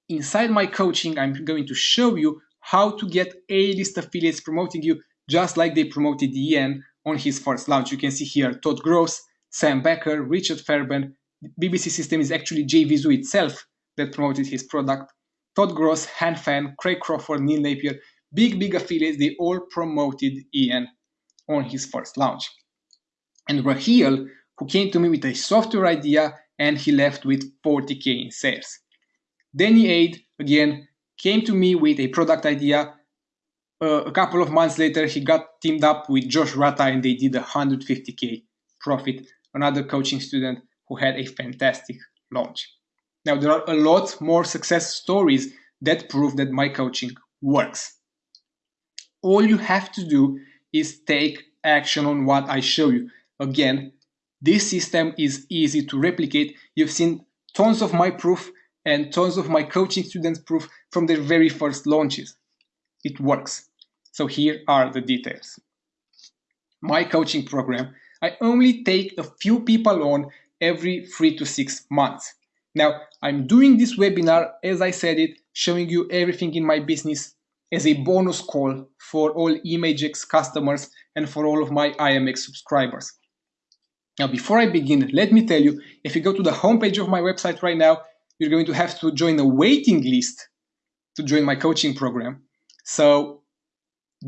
inside my coaching, I'm going to show you how to get a list affiliates promoting you, just like they promoted Ian on his first launch. You can see here Todd Gross, Sam Bakker, Richard Fairbairn. BBC System is actually JVZoo itself that promoted his product. Todd Gross, Han Fan, Craig Crawford, Neil Napier, big, big affiliates, they all promoted Ian on his first launch. And Rahil, who came to me with a software idea and he left with 40k in sales. Danny Aid, again, came to me with a product idea. Uh, a couple of months later, he got teamed up with Josh Rata and they did 150k profit, another coaching student who had a fantastic launch. Now, there are a lot more success stories that prove that my coaching works. All you have to do is take action on what I show you. Again, this system is easy to replicate. You've seen tons of my proof and tons of my coaching students proof from their very first launches. It works. So here are the details. My coaching program, I only take a few people on every three to six months. Now, I'm doing this webinar, as I said it, showing you everything in my business as a bonus call for all ImageX customers and for all of my IMX subscribers. Now, before I begin, let me tell you, if you go to the homepage of my website right now, you're going to have to join a waiting list to join my coaching program. So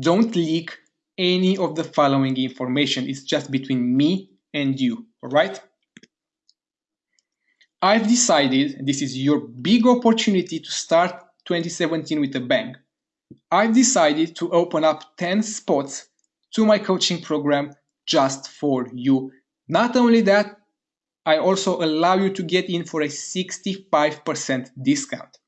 don't leak any of the following information. It's just between me and you, all right? I've decided this is your big opportunity to start 2017 with a bang. I've decided to open up 10 spots to my coaching program just for you. Not only that, I also allow you to get in for a 65% discount.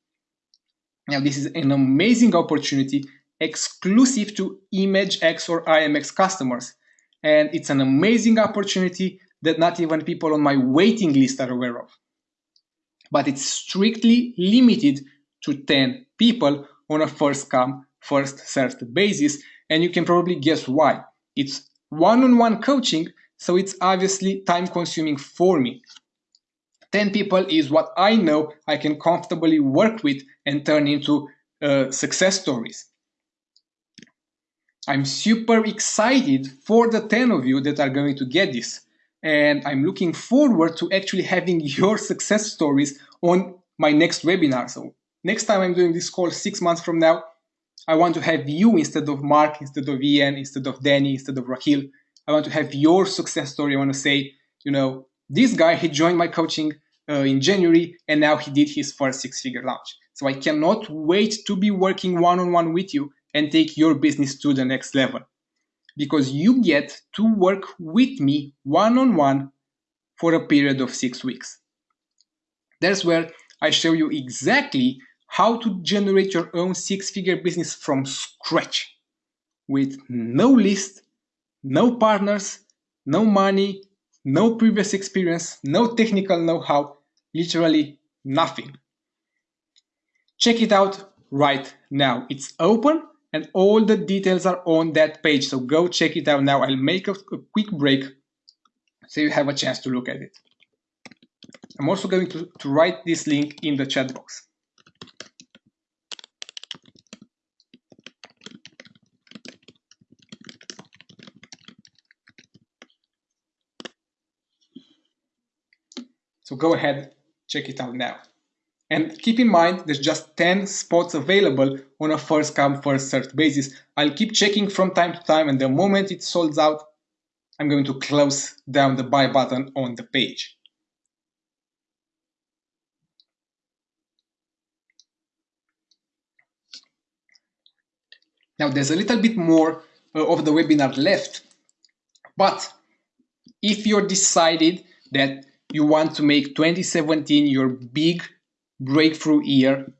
Now, this is an amazing opportunity exclusive to ImageX or IMX customers. And it's an amazing opportunity that not even people on my waiting list are aware of. But it's strictly limited to 10 people on a first come, first served basis. And you can probably guess why. It's one on one coaching, so it's obviously time consuming for me. 10 people is what I know I can comfortably work with and turn into uh, success stories. I'm super excited for the 10 of you that are going to get this. And I'm looking forward to actually having your success stories on my next webinar. So next time I'm doing this call six months from now, I want to have you instead of Mark, instead of Ian, instead of Danny, instead of Rahil. I want to have your success story. I want to say, you know, this guy, he joined my coaching uh, in January and now he did his first six figure launch. So I cannot wait to be working one on one with you and take your business to the next level because you get to work with me one on one for a period of six weeks. That's where I show you exactly how to generate your own six figure business from scratch with no list, no partners, no money, no previous experience, no technical know how, literally nothing. Check it out right now. It's open and all the details are on that page. So go check it out now. I'll make a, a quick break so you have a chance to look at it. I'm also going to, to write this link in the chat box. So go ahead, check it out now. And keep in mind, there's just 10 spots available on a first come, first served basis. I'll keep checking from time to time, and the moment it solds out, I'm going to close down the buy button on the page. Now there's a little bit more uh, of the webinar left, but if you're decided that you want to make 2017 your big breakthrough year,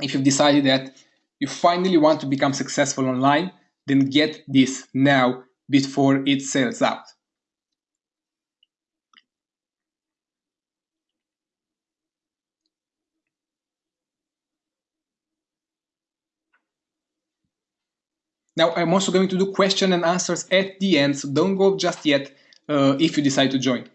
if you've decided that you finally want to become successful online, then get this now before it sells out. Now, I'm also going to do question and answers at the end, so don't go just yet uh, if you decide to join.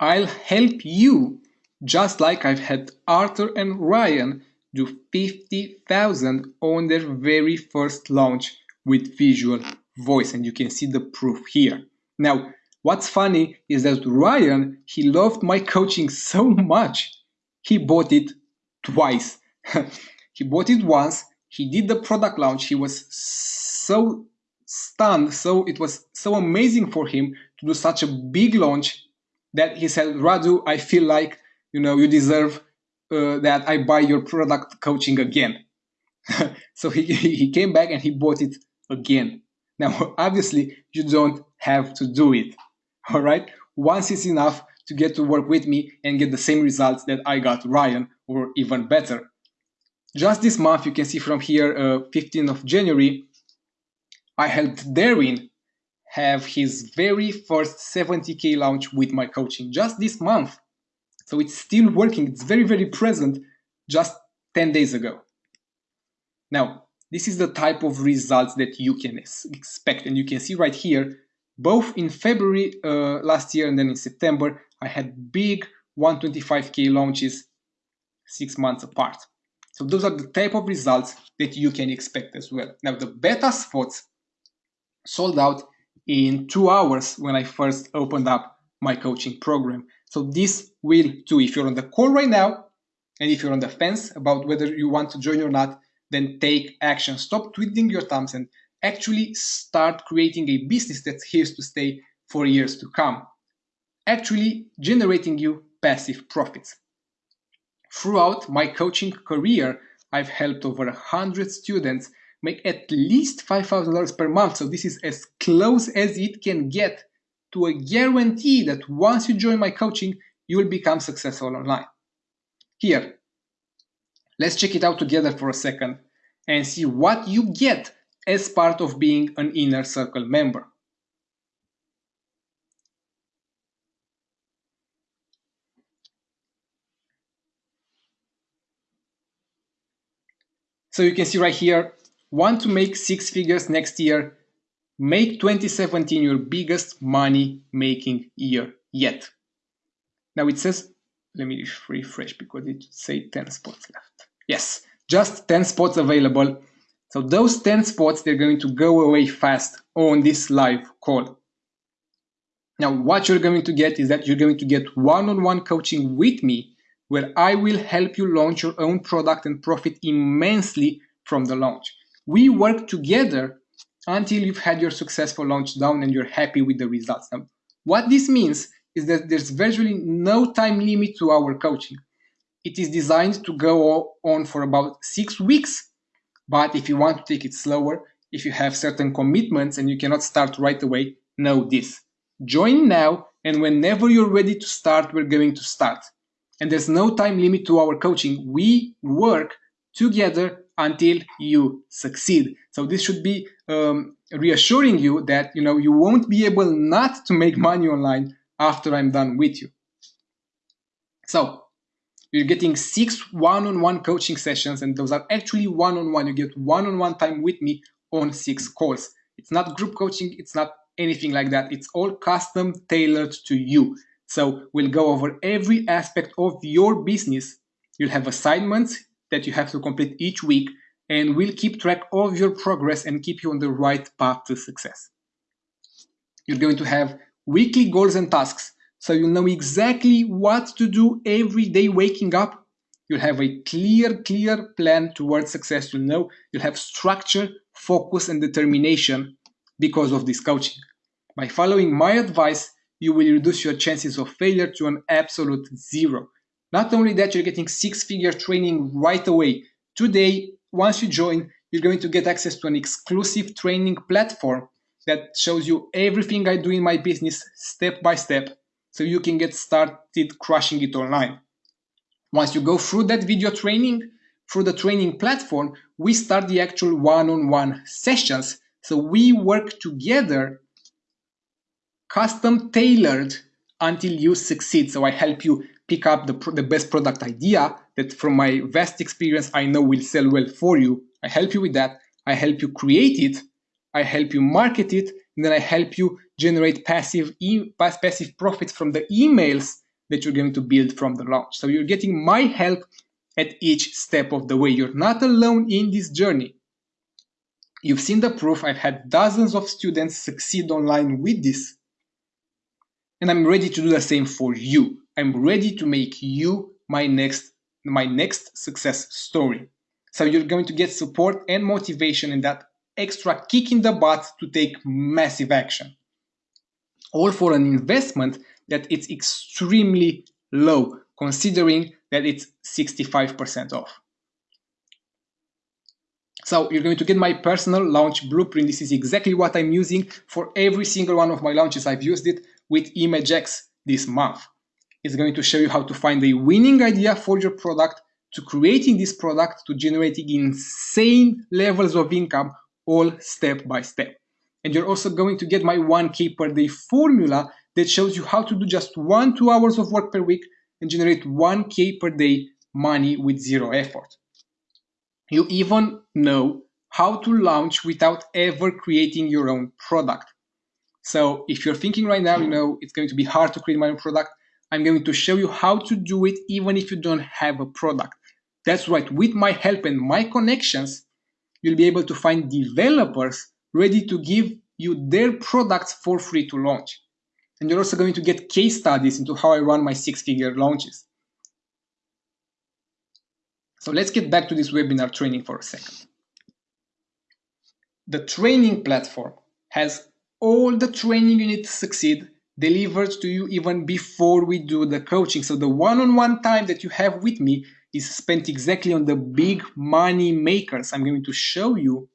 I'll help you, just like I've had Arthur and Ryan do 50,000 on their very first launch with Visual Voice, and you can see the proof here. Now, what's funny is that Ryan, he loved my coaching so much, he bought it twice. he bought it once, he did the product launch, he was so stunned, so it was so amazing for him to do such a big launch that he said, Radu, I feel like you know you deserve uh, that I buy your product coaching again. so he, he came back and he bought it again. Now, obviously, you don't have to do it. All right. Once it's enough to get to work with me and get the same results that I got Ryan or even better. Just this month, you can see from here, uh, 15th of January, I helped Darwin have his very first 70k launch with my coaching just this month. So it's still working, it's very, very present just 10 days ago. Now, this is the type of results that you can expect. And you can see right here, both in February uh, last year and then in September, I had big 125k launches six months apart. So those are the type of results that you can expect as well. Now the beta spots sold out in two hours when I first opened up my coaching program. So this will too, if you're on the call right now, and if you're on the fence about whether you want to join or not, then take action. Stop twiddling your thumbs and actually start creating a business that's here to stay for years to come. Actually generating you passive profits. Throughout my coaching career, I've helped over 100 students make at least $5,000 per month. So this is as close as it can get to a guarantee that once you join my coaching, you will become successful online. Here, let's check it out together for a second and see what you get as part of being an inner circle member. So you can see right here, Want to make six figures next year? Make 2017 your biggest money making year yet. Now it says, let me refresh because it say 10 spots left. Yes, just 10 spots available. So those 10 spots, they're going to go away fast on this live call. Now, what you're going to get is that you're going to get one-on-one -on -one coaching with me where I will help you launch your own product and profit immensely from the launch. We work together until you've had your successful launch down and you're happy with the results. Now, what this means is that there's virtually no time limit to our coaching. It is designed to go on for about six weeks. But if you want to take it slower, if you have certain commitments and you cannot start right away, know this. Join now, and whenever you're ready to start, we're going to start. And there's no time limit to our coaching. We work together until you succeed. So this should be um, reassuring you that you know you won't be able not to make money online after I'm done with you. So You're getting six one-on-one coaching sessions, and those are actually one-on-one. You get one-on-one time with me on six calls. It's not group coaching, it's not anything like that. It's all custom tailored to you. So we'll go over every aspect of your business. You'll have assignments that you have to complete each week, and we'll keep track of your progress and keep you on the right path to success. You're going to have weekly goals and tasks so you'll know exactly what to do every day waking up. You'll have a clear, clear plan towards success. You'll know you'll have structure, focus, and determination because of this coaching. By following my advice, you will reduce your chances of failure to an absolute zero. Not only that, you're getting six figure training right away. Today, once you join, you're going to get access to an exclusive training platform that shows you everything I do in my business step by step so you can get started crushing it online. Once you go through that video training, through the training platform, we start the actual one-on-one sessions. So we work together, custom tailored until you succeed. So I help you pick up the, the best product idea that from my vast experience, I know will sell well for you. I help you with that. I help you create it. I help you market it. And then I help you generate passive, e passive profits from the emails that you're going to build from the launch. So you're getting my help at each step of the way. You're not alone in this journey. You've seen the proof. I've had dozens of students succeed online with this. And I'm ready to do the same for you. I'm ready to make you my next my next success story. So you're going to get support and motivation and that extra kick in the butt to take massive action. All for an investment that it's extremely low considering that it's 65% off. So you're going to get my personal launch blueprint. This is exactly what I'm using for every single one of my launches. I've used it with ImageX this month. It's going to show you how to find a winning idea for your product, to creating this product, to generating insane levels of income, all step by step. And you're also going to get my 1K per day formula that shows you how to do just one, two hours of work per week and generate 1K per day money with zero effort. You even know how to launch without ever creating your own product. So if you're thinking right now, you know, it's going to be hard to create my own product, I'm going to show you how to do it even if you don't have a product. That's right, with my help and my connections, you'll be able to find developers ready to give you their products for free to launch. And you're also going to get case studies into how I run my six-figure launches. So let's get back to this webinar training for a second. The training platform has all the training you need to succeed delivered to you even before we do the coaching. So the one-on-one -on -one time that you have with me is spent exactly on the big money makers. I'm going to show you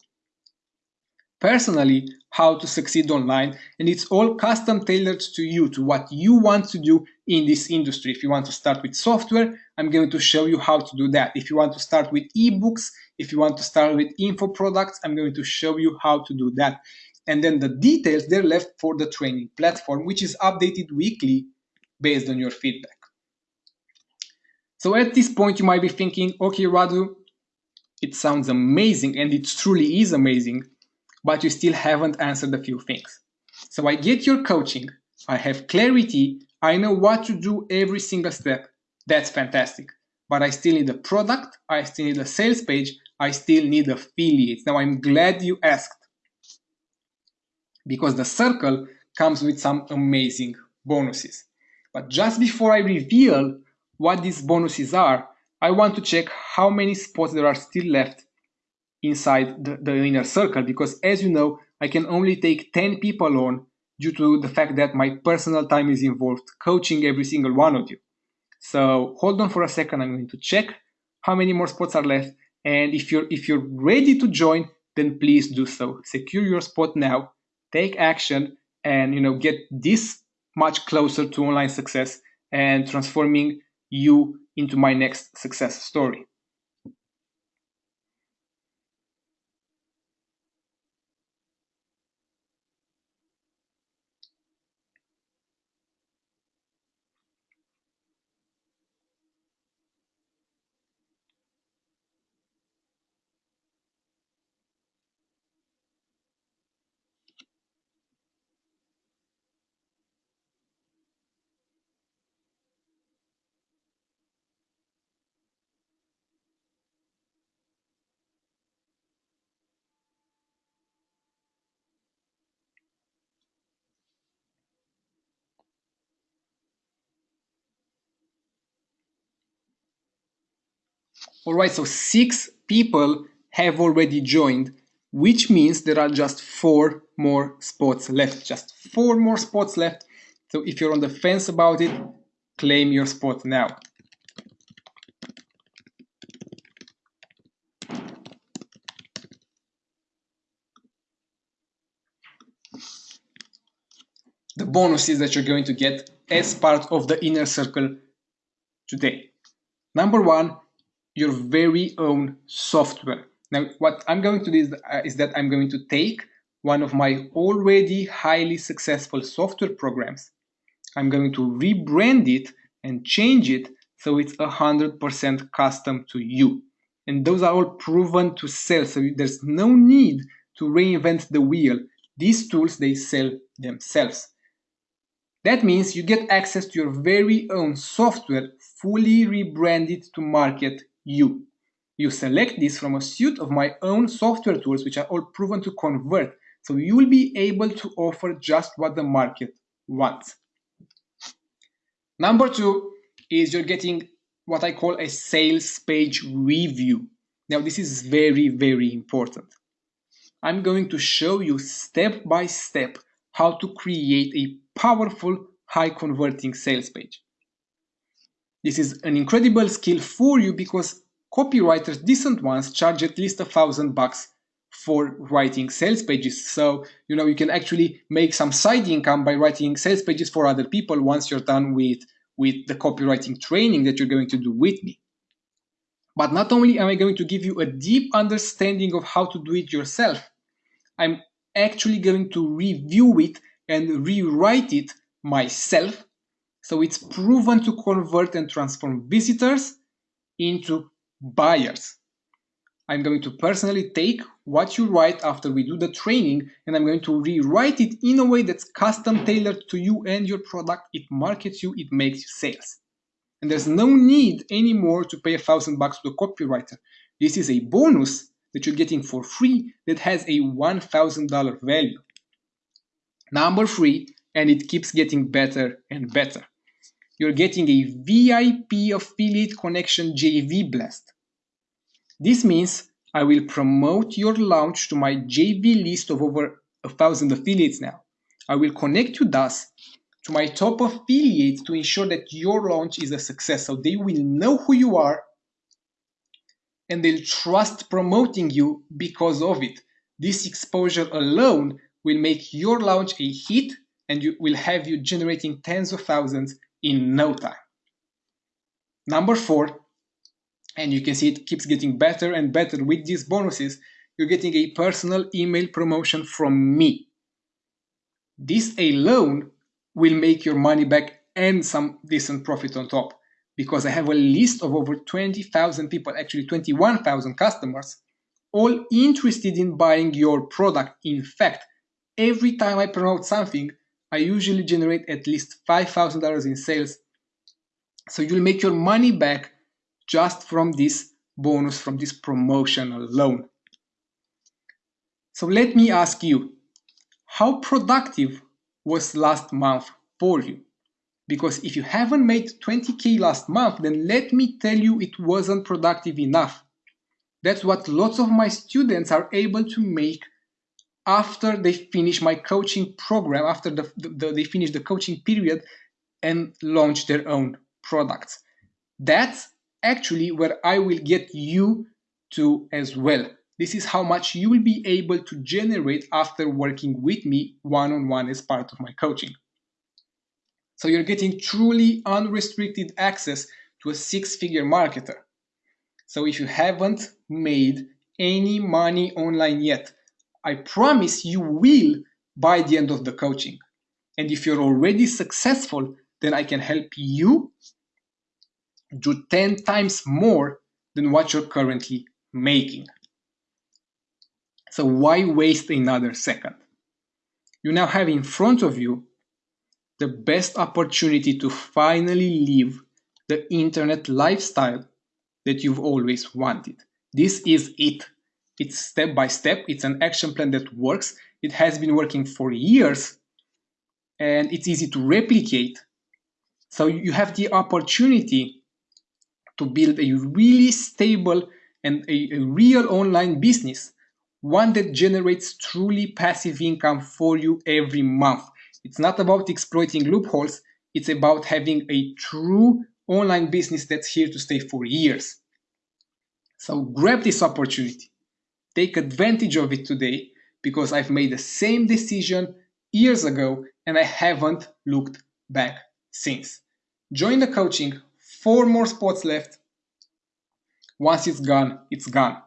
personally how to succeed online and it's all custom tailored to you to what you want to do in this industry if you want to start with software i'm going to show you how to do that if you want to start with ebooks if you want to start with info products i'm going to show you how to do that and then the details they're left for the training platform which is updated weekly based on your feedback so at this point you might be thinking okay radu it sounds amazing and it truly is amazing but you still haven't answered a few things. So I get your coaching, I have clarity, I know what to do every single step. That's fantastic. But I still need a product, I still need a sales page, I still need affiliates. Now I'm glad you asked because the circle comes with some amazing bonuses. But just before I reveal what these bonuses are, I want to check how many spots there are still left inside the, the inner circle because as you know, I can only take 10 people on due to the fact that my personal time is involved coaching every single one of you. So hold on for a second. I'm going to check how many more spots are left. And if you're if you're ready to join, then please do so. Secure your spot now, take action, and you know get this much closer to online success and transforming you into my next success story. All right, so six people have already joined, which means there are just four more spots left. Just four more spots left. So if you're on the fence about it, claim your spot now. The bonuses that you're going to get as part of the inner circle today. Number one, your very own software. Now, what I'm going to do is, uh, is that I'm going to take one of my already highly successful software programs. I'm going to rebrand it and change it so it's 100% custom to you. And those are all proven to sell, so there's no need to reinvent the wheel. These tools, they sell themselves. That means you get access to your very own software fully rebranded to market you. You select this from a suite of my own software tools which are all proven to convert. So you will be able to offer just what the market wants. Number two is you're getting what I call a sales page review. Now this is very, very important. I'm going to show you step by step how to create a powerful, high converting sales page. This is an incredible skill for you because copywriters, decent ones, charge at least a thousand bucks for writing sales pages. So, you know, you can actually make some side income by writing sales pages for other people once you're done with, with the copywriting training that you're going to do with me. But not only am I going to give you a deep understanding of how to do it yourself, I'm actually going to review it and rewrite it myself so it's proven to convert and transform visitors into buyers. I'm going to personally take what you write after we do the training and I'm going to rewrite it in a way that's custom tailored to you and your product. It markets you, it makes you sales. And there's no need anymore to pay a thousand bucks to a copywriter. This is a bonus that you're getting for free that has a $1,000 value. Number three, and it keeps getting better and better you're getting a VIP affiliate connection JV blast. This means I will promote your launch to my JV list of over a thousand affiliates now. I will connect you thus to my top affiliates to ensure that your launch is a success. So they will know who you are and they'll trust promoting you because of it. This exposure alone will make your launch a hit and you will have you generating tens of thousands in no time. Number four, and you can see it keeps getting better and better with these bonuses, you're getting a personal email promotion from me. This alone will make your money back and some decent profit on top because I have a list of over 20,000 people, actually 21,000 customers, all interested in buying your product. In fact, every time I promote something, I usually generate at least $5,000 in sales. So you'll make your money back just from this bonus, from this promotion alone. So let me ask you, how productive was last month for you? Because if you haven't made 20K last month, then let me tell you it wasn't productive enough. That's what lots of my students are able to make after they finish my coaching program, after the, the, they finish the coaching period and launch their own products. That's actually where I will get you to as well. This is how much you will be able to generate after working with me one on one as part of my coaching. So you're getting truly unrestricted access to a six figure marketer. So if you haven't made any money online yet, I promise you will by the end of the coaching. And if you're already successful, then I can help you do 10 times more than what you're currently making. So why waste another second? You now have in front of you the best opportunity to finally live the internet lifestyle that you've always wanted. This is it. It's step by step. It's an action plan that works. It has been working for years and it's easy to replicate. So you have the opportunity to build a really stable and a, a real online business, one that generates truly passive income for you every month. It's not about exploiting loopholes, it's about having a true online business that's here to stay for years. So grab this opportunity. Take advantage of it today because I've made the same decision years ago and I haven't looked back since. Join the coaching, four more spots left. Once it's gone, it's gone.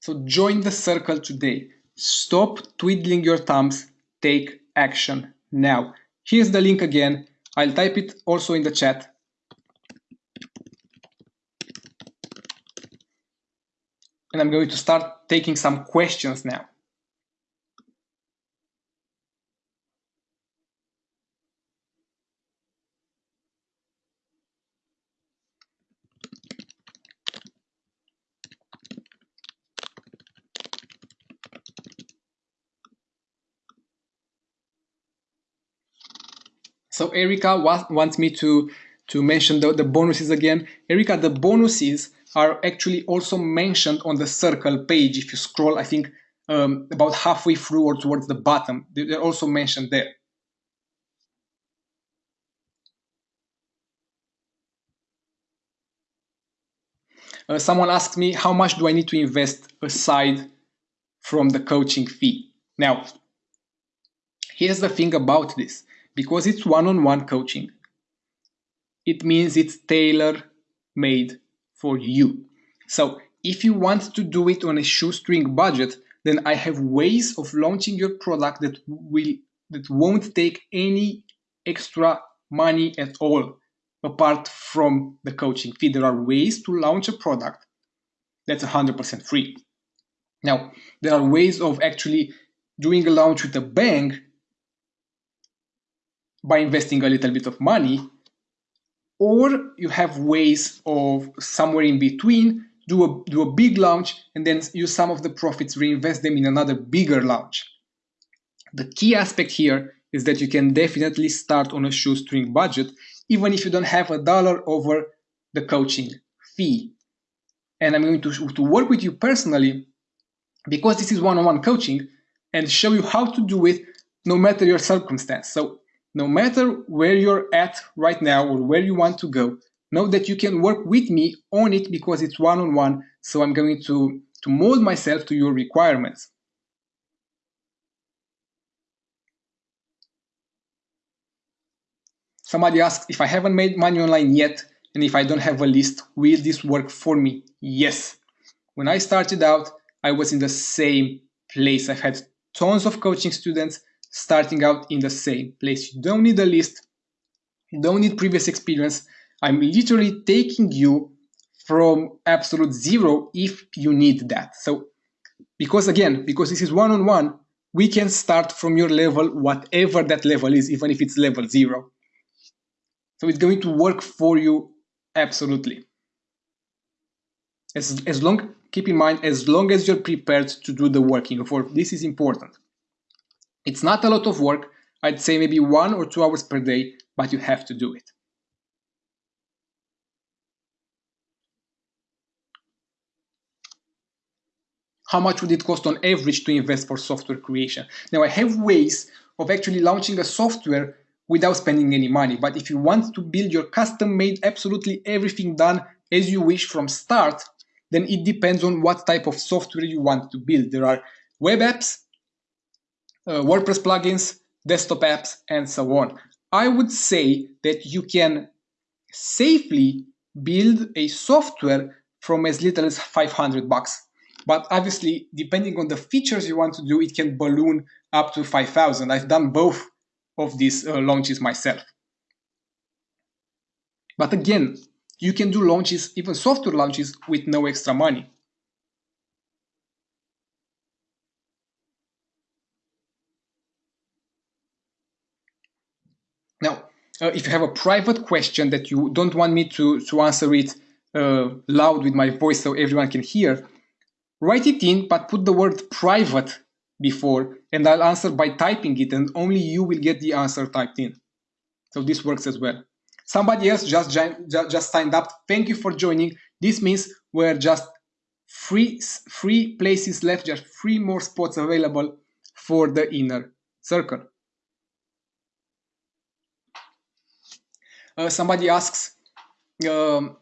So join the circle today. Stop twiddling your thumbs. Take action now. Here's the link again. I'll type it also in the chat. And I'm going to start taking some questions now. So Erica wants me to, to mention the, the bonuses again. Erica, the bonuses are actually also mentioned on the circle page. If you scroll, I think um, about halfway through or towards the bottom, they're also mentioned there. Uh, someone asked me, how much do I need to invest aside from the coaching fee? Now, here's the thing about this because it's one-on-one coaching. It means it's tailor-made for you. So if you want to do it on a shoestring budget, then I have ways of launching your product that will that won't take any extra money at all apart from the coaching fee. There are ways to launch a product that's 100% free. Now, there are ways of actually doing a launch with a bang by investing a little bit of money, or you have ways of somewhere in between do a do a big launch and then use some of the profits reinvest them in another bigger launch. The key aspect here is that you can definitely start on a shoestring budget even if you don't have a dollar over the coaching fee. And I'm going to, to work with you personally because this is one-on-one coaching and show you how to do it no matter your circumstance. So no matter where you're at right now or where you want to go, know that you can work with me on it because it's one-on-one, -on -one, so I'm going to, to mold myself to your requirements. Somebody asked if I haven't made money online yet and if I don't have a list, will this work for me? Yes. When I started out, I was in the same place. I've had tons of coaching students starting out in the same place. You don't need a list, you don't need previous experience. I'm literally taking you from absolute zero if you need that. So, because again, because this is one on one, we can start from your level, whatever that level is, even if it's level zero. So, it's going to work for you absolutely. As, as long, keep in mind, as long as you're prepared to do the working for this is important. It's not a lot of work, I'd say maybe one or two hours per day, but you have to do it. How much would it cost on average to invest for software creation? Now I have ways of actually launching a software without spending any money. But if you want to build your custom made absolutely everything done as you wish from start, then it depends on what type of software you want to build. There are web apps, uh, WordPress plugins, desktop apps, and so on. I would say that you can safely build a software from as little as 500 bucks. But obviously, depending on the features you want to do, it can balloon up to 5,000. I've done both of these uh, launches myself. But again, you can do launches, even software launches, with no extra money. Now, uh, if you have a private question that you don't want me to, to answer it uh, loud with my voice so everyone can hear, write it in, but put the word private before, and I'll answer by typing it, and only you will get the answer typed in. So this works as well. Somebody else just, just signed up. Thank you for joining. This means we're just free, free places left, just three more spots available for the inner circle. Uh, somebody asks, um,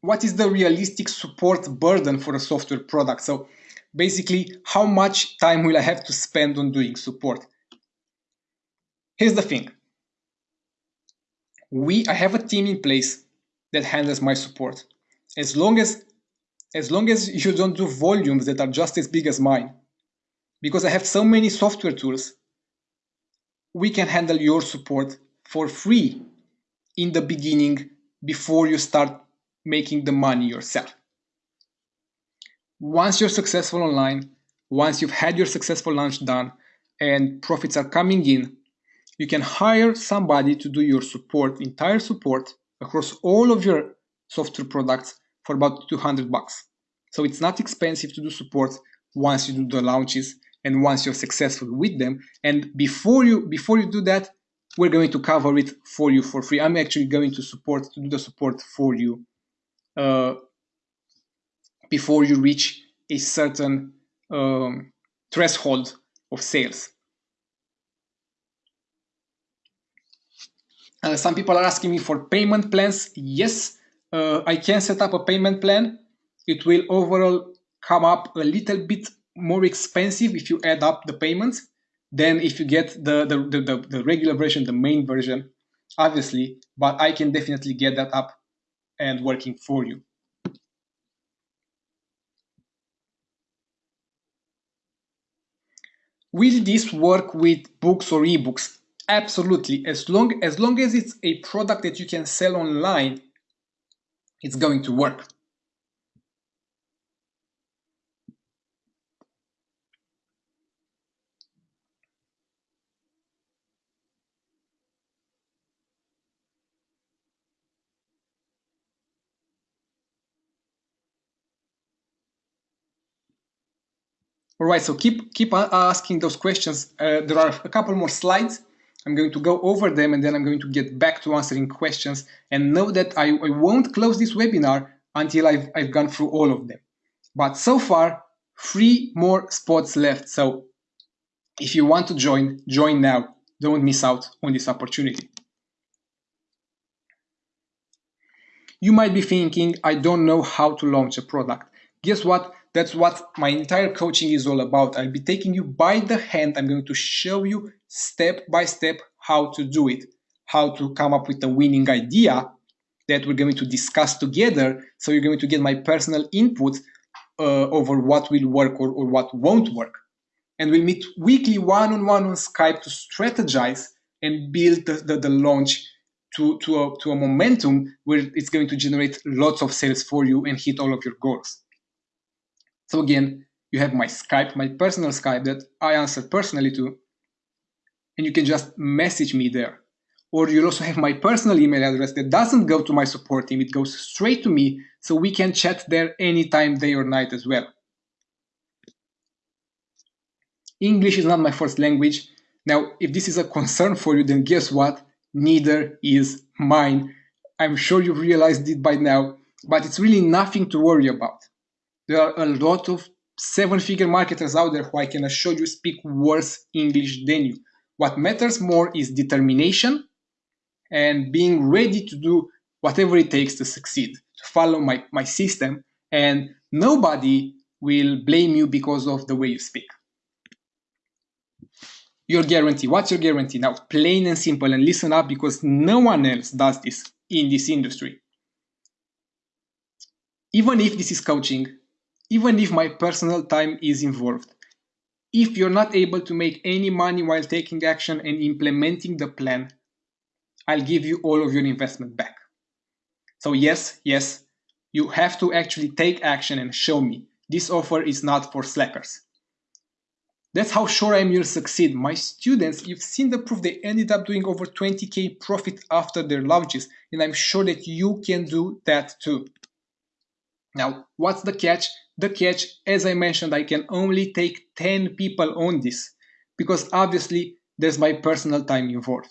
what is the realistic support burden for a software product? So basically, how much time will I have to spend on doing support? Here's the thing. We, I have a team in place that handles my support. As long as, as long as you don't do volumes that are just as big as mine, because I have so many software tools, we can handle your support for free in the beginning before you start making the money yourself. Once you're successful online, once you've had your successful launch done and profits are coming in, you can hire somebody to do your support, entire support across all of your software products for about 200 bucks. So it's not expensive to do support once you do the launches and once you're successful with them. And before you before you do that, we're going to cover it for you for free. I'm actually going to support to do the support for you uh, before you reach a certain um, threshold of sales. Uh, some people are asking me for payment plans. Yes, uh, I can set up a payment plan. It will overall come up a little bit more expensive if you add up the payments than if you get the, the, the, the, regular version, the main version, obviously, but I can definitely get that up and working for you. Will this work with books or ebooks? Absolutely. As long, as long as it's a product that you can sell online, it's going to work. All right, so keep keep asking those questions. Uh, there are a couple more slides. I'm going to go over them and then I'm going to get back to answering questions and know that I, I won't close this webinar until I've, I've gone through all of them. But so far, three more spots left. So if you want to join, join now. Don't miss out on this opportunity. You might be thinking, I don't know how to launch a product. Guess what? That's what my entire coaching is all about. I'll be taking you by the hand. I'm going to show you step by step how to do it, how to come up with a winning idea that we're going to discuss together. So you're going to get my personal input uh, over what will work or, or what won't work. And we'll meet weekly one-on-one on Skype to strategize and build the, the, the launch to, to, a, to a momentum where it's going to generate lots of sales for you and hit all of your goals. So again, you have my Skype, my personal Skype that I answer personally to, and you can just message me there. Or you'll also have my personal email address that doesn't go to my support team, it goes straight to me, so we can chat there anytime, day or night as well. English is not my first language. Now, if this is a concern for you, then guess what? Neither is mine. I'm sure you've realized it by now, but it's really nothing to worry about. There are a lot of seven figure marketers out there who I can assure you speak worse English than you. What matters more is determination and being ready to do whatever it takes to succeed, to follow my, my system, and nobody will blame you because of the way you speak. Your guarantee. What's your guarantee? Now, plain and simple, and listen up because no one else does this in this industry. Even if this is coaching, even if my personal time is involved. If you're not able to make any money while taking action and implementing the plan, I'll give you all of your investment back. So yes, yes, you have to actually take action and show me. This offer is not for slackers. That's how sure I am you'll succeed. My students, you've seen the proof, they ended up doing over 20k profit after their launches, and I'm sure that you can do that too. Now, what's the catch? The catch, as I mentioned, I can only take 10 people on this because obviously there's my personal time involved.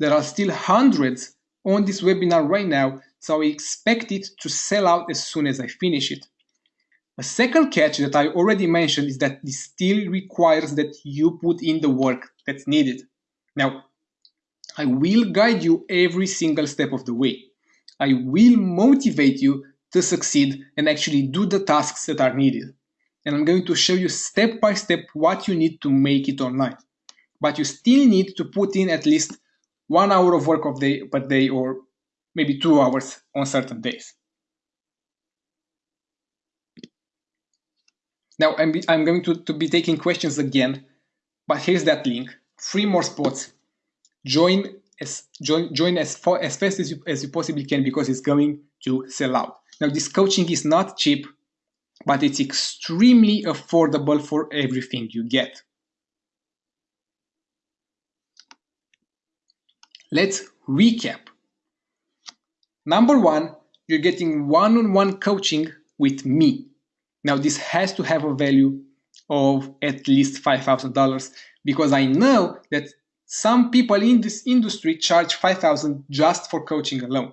There are still hundreds on this webinar right now, so I expect it to sell out as soon as I finish it. A second catch that I already mentioned is that this still requires that you put in the work that's needed. Now, I will guide you every single step of the way. I will motivate you to succeed and actually do the tasks that are needed. And I'm going to show you step by step what you need to make it online. But you still need to put in at least one hour of work of day per day or maybe two hours on certain days. Now I'm, be, I'm going to, to be taking questions again, but here's that link. Three more spots. Join as join join as far as fast as you as you possibly can because it's going to sell out. Now this coaching is not cheap, but it's extremely affordable for everything you get. Let's recap. Number one, you're getting one-on-one -on -one coaching with me. Now this has to have a value of at least $5,000 because I know that some people in this industry charge 5,000 just for coaching alone.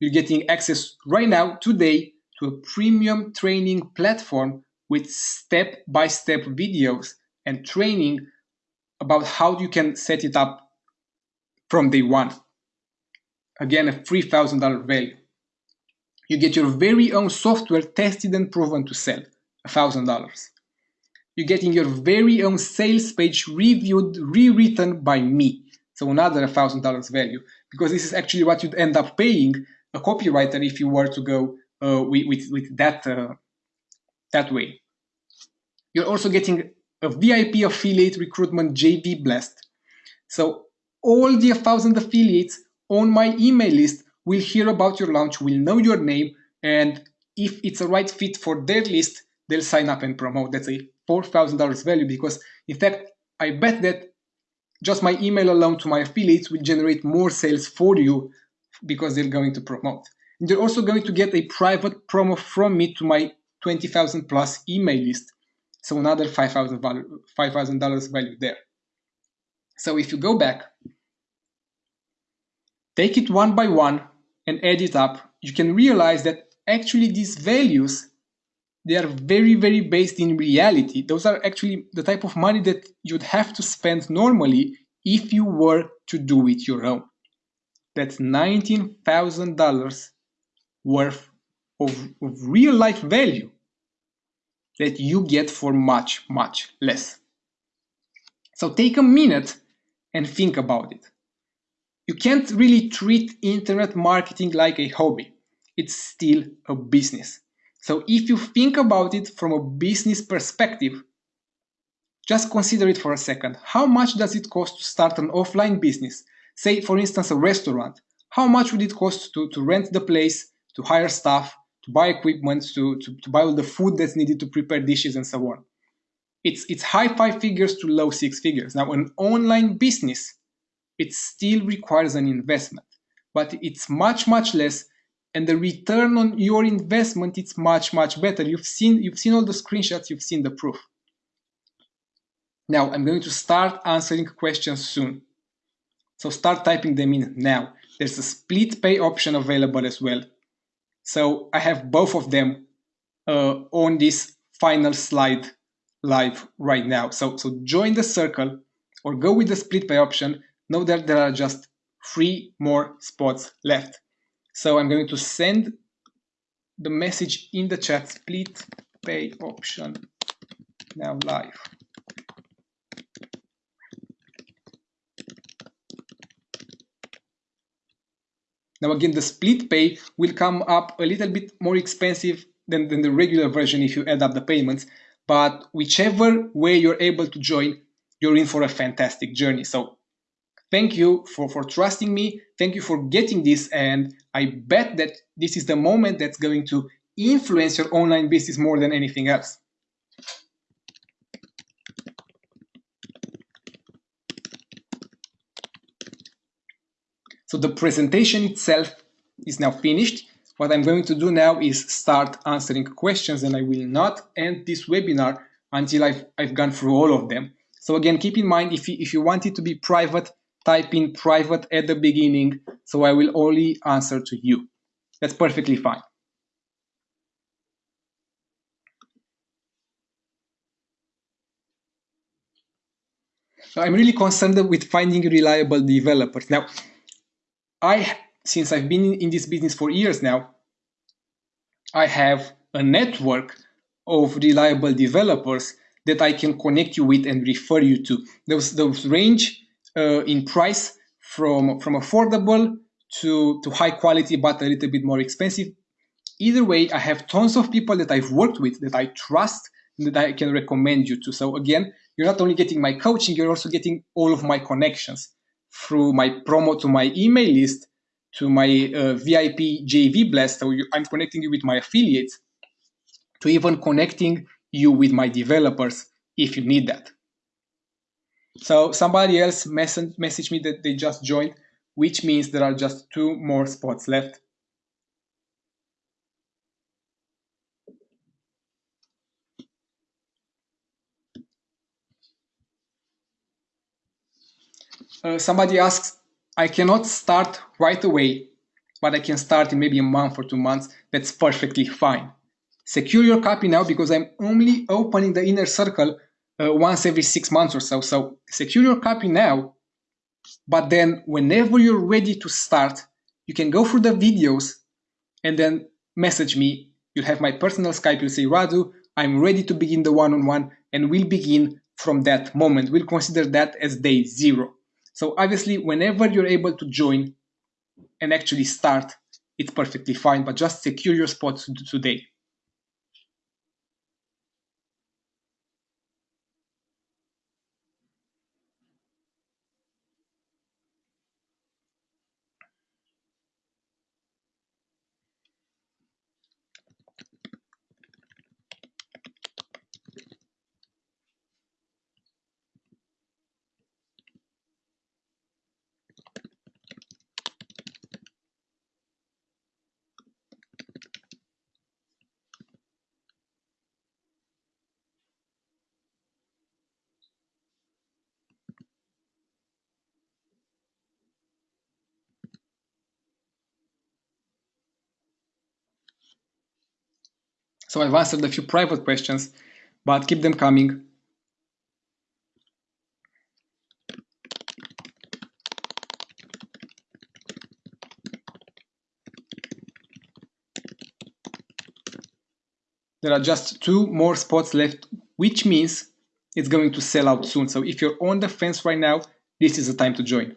You're getting access right now today to a premium training platform with step-by-step -step videos and training about how you can set it up from day one. Again, a $3,000 value you get your very own software tested and proven to sell, $1,000. You're getting your very own sales page reviewed, rewritten by me, so another $1,000 value, because this is actually what you'd end up paying a copywriter if you were to go uh, with, with, with, that, uh, that way. You're also getting a VIP affiliate recruitment JV Blast. So all the 1,000 affiliates on my email list will hear about your launch, will know your name, and if it's a right fit for their list, they'll sign up and promote. That's a $4,000 value because, in fact, I bet that just my email alone to my affiliates will generate more sales for you because they're going to promote. And they're also going to get a private promo from me to my 20,000 plus email list. So another $5,000 $5, value there. So if you go back, take it one by one, and add it up, you can realize that actually these values, they are very, very based in reality. Those are actually the type of money that you'd have to spend normally if you were to do it your own. That's $19,000 worth of, of real life value that you get for much, much less. So take a minute and think about it you can't really treat internet marketing like a hobby. It's still a business. So if you think about it from a business perspective, just consider it for a second. How much does it cost to start an offline business? Say, for instance, a restaurant. How much would it cost to, to rent the place, to hire staff, to buy equipment, to, to, to buy all the food that's needed to prepare dishes and so on? It's, it's high five figures to low six figures. Now, an online business it still requires an investment, but it's much, much less and the return on your investment it's much much better you've seen you've seen all the screenshots you've seen the proof now i'm going to start answering questions soon so start typing them in now there's a split pay option available as well so i have both of them uh, on this final slide live right now so so join the circle or go with the split pay option Know that there are just three more spots left. So I'm going to send the message in the chat split pay option now live. Now again, the split pay will come up a little bit more expensive than, than the regular version if you add up the payments, but whichever way you're able to join, you're in for a fantastic journey. So Thank you for, for trusting me. Thank you for getting this. And I bet that this is the moment that's going to influence your online business more than anything else. So the presentation itself is now finished. What I'm going to do now is start answering questions and I will not end this webinar until I've, I've gone through all of them. So again, keep in mind, if you, if you want it to be private, type in private at the beginning, so I will only answer to you. That's perfectly fine. So I'm really concerned with finding reliable developers. Now, I, since I've been in this business for years now, I have a network of reliable developers that I can connect you with and refer you to. Those, those range uh, in price from, from affordable to, to high quality, but a little bit more expensive. Either way, I have tons of people that I've worked with that I trust that I can recommend you to. So again, you're not only getting my coaching, you're also getting all of my connections through my promo to my email list, to my uh, VIP JV Blast. So you, I'm connecting you with my affiliates, to even connecting you with my developers if you need that. So somebody else messaged message me that they just joined, which means there are just two more spots left. Uh, somebody asks, I cannot start right away, but I can start in maybe a month or two months. That's perfectly fine. Secure your copy now because I'm only opening the inner circle uh, once every six months or so. So secure your copy now, but then whenever you're ready to start, you can go through the videos and then message me. You'll have my personal Skype. You'll say, Radu, I'm ready to begin the one-on-one, -on -one, and we'll begin from that moment. We'll consider that as day zero. So obviously, whenever you're able to join and actually start, it's perfectly fine, but just secure your spot today. So I've answered a few private questions, but keep them coming. There are just two more spots left, which means it's going to sell out soon. So if you're on the fence right now, this is the time to join.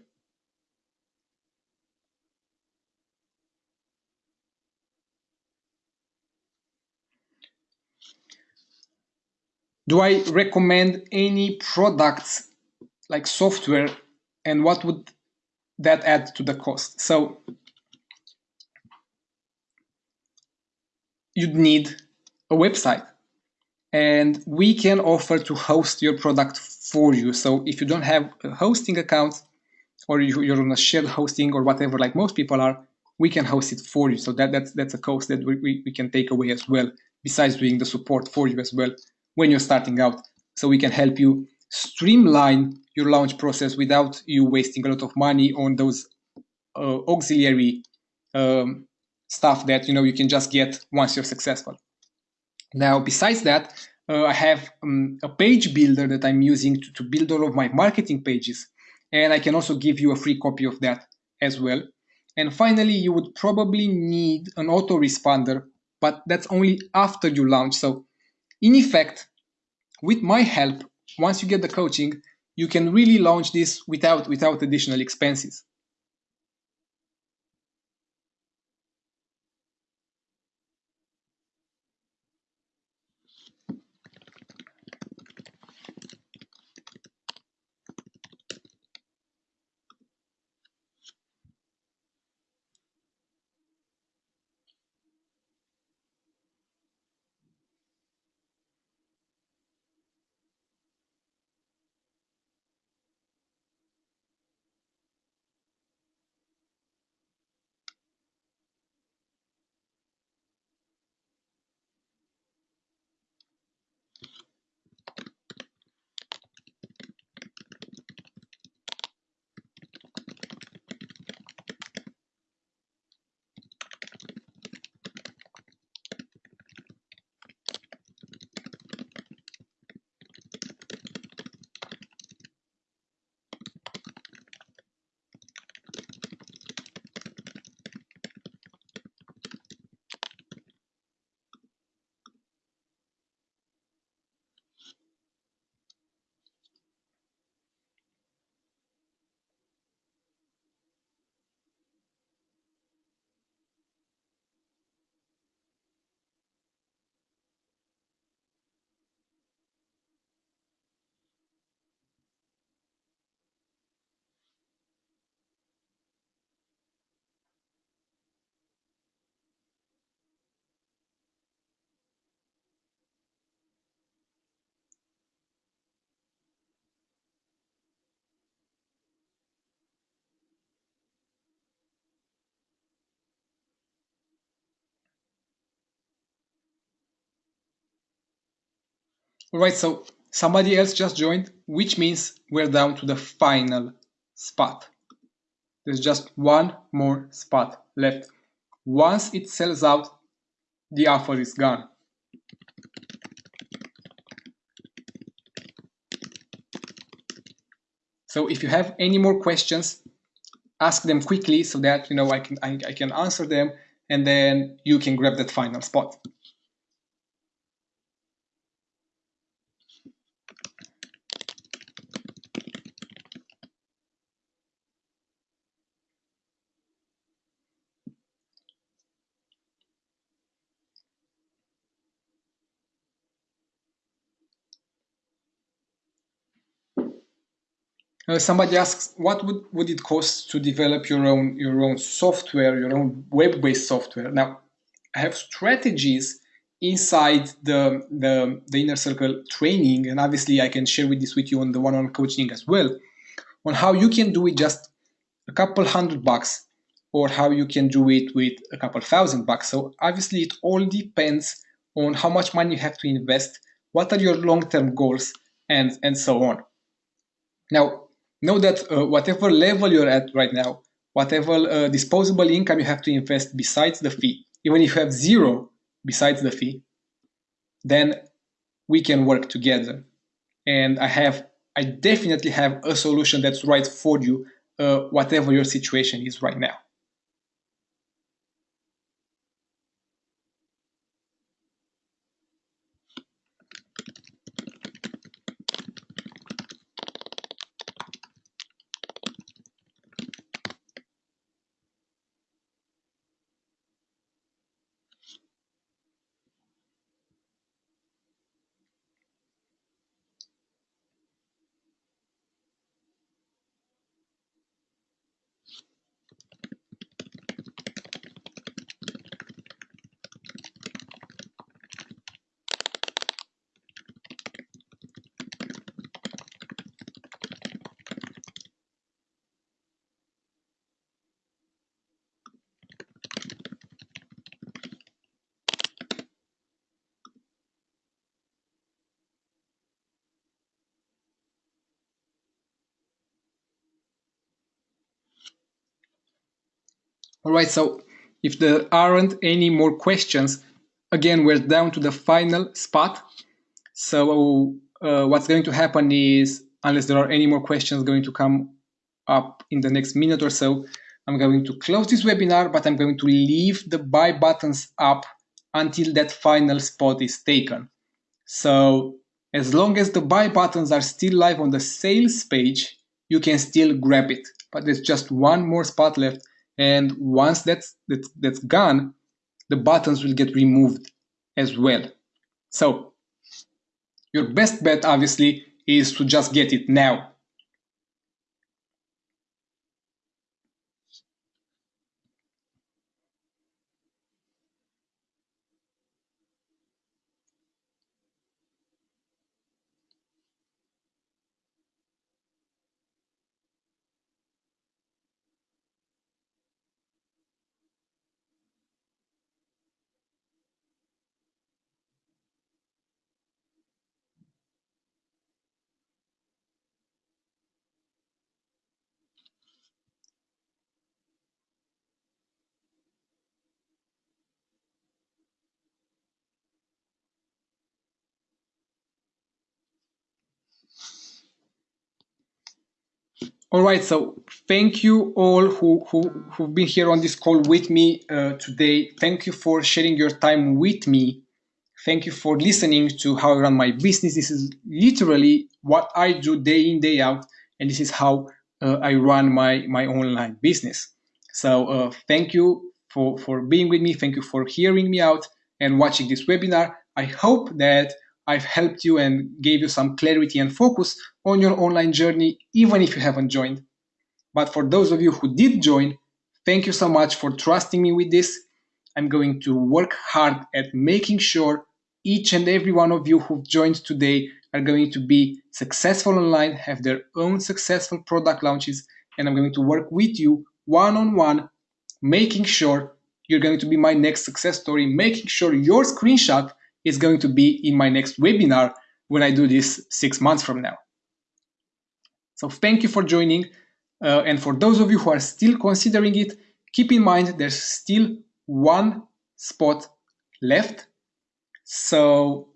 Do I recommend any products like software and what would that add to the cost? So you'd need a website and we can offer to host your product for you. So if you don't have a hosting account or you're on a shared hosting or whatever, like most people are, we can host it for you. So that, that's, that's a cost that we, we, we can take away as well, besides doing the support for you as well when you're starting out. So we can help you streamline your launch process without you wasting a lot of money on those uh, auxiliary um, stuff that you know you can just get once you're successful. Now, besides that, uh, I have um, a page builder that I'm using to, to build all of my marketing pages, and I can also give you a free copy of that as well. And finally, you would probably need an autoresponder, but that's only after you launch. So in effect, with my help, once you get the coaching, you can really launch this without, without additional expenses. All right, so somebody else just joined, which means we're down to the final spot. There's just one more spot left. Once it sells out, the offer is gone. So if you have any more questions, ask them quickly so that you know I can I, I can answer them and then you can grab that final spot. Uh, somebody asks, what would, would it cost to develop your own your own software, your own web-based software? Now, I have strategies inside the, the the inner circle training, and obviously I can share with this with you on the one-on-one coaching as well, on how you can do it just a couple hundred bucks, or how you can do it with a couple thousand bucks. So obviously it all depends on how much money you have to invest, what are your long-term goals, and and so on. Now, know that uh, whatever level you're at right now, whatever uh, disposable income you have to invest besides the fee, even if you have zero besides the fee, then we can work together. And I have, I definitely have a solution that's right for you, uh, whatever your situation is right now. So if there aren't any more questions, again, we're down to the final spot. So uh, what's going to happen is, unless there are any more questions going to come up in the next minute or so, I'm going to close this webinar, but I'm going to leave the buy buttons up until that final spot is taken. So as long as the buy buttons are still live on the sales page, you can still grab it. But there's just one more spot left and once that's, that's, that's gone, the buttons will get removed as well. So your best bet obviously is to just get it now. All right, so thank you all who, who, who've been here on this call with me uh, today. Thank you for sharing your time with me. Thank you for listening to how I run my business. This is literally what I do day in, day out, and this is how uh, I run my, my online business. So uh, thank you for, for being with me. Thank you for hearing me out and watching this webinar. I hope that I've helped you and gave you some clarity and focus on your online journey, even if you haven't joined. But for those of you who did join, thank you so much for trusting me with this. I'm going to work hard at making sure each and every one of you who've joined today are going to be successful online, have their own successful product launches, and I'm going to work with you one on one, making sure you're going to be my next success story, making sure your screenshot is going to be in my next webinar when I do this six months from now. So thank you for joining. Uh, and for those of you who are still considering it, keep in mind there's still one spot left. So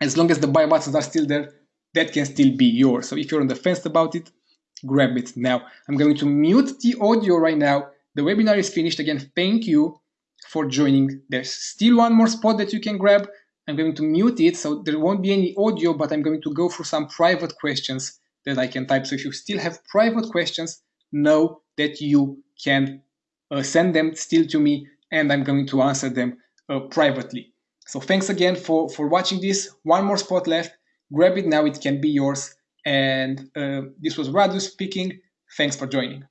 as long as the buy buttons are still there, that can still be yours. So if you're on the fence about it, grab it now. I'm going to mute the audio right now. The webinar is finished. Again, thank you for joining. There's still one more spot that you can grab. I'm going to mute it, so there won't be any audio, but I'm going to go through some private questions that I can type. So if you still have private questions, know that you can uh, send them still to me, and I'm going to answer them uh, privately. So thanks again for, for watching this. One more spot left. Grab it now, it can be yours. And uh, this was Radu speaking. Thanks for joining.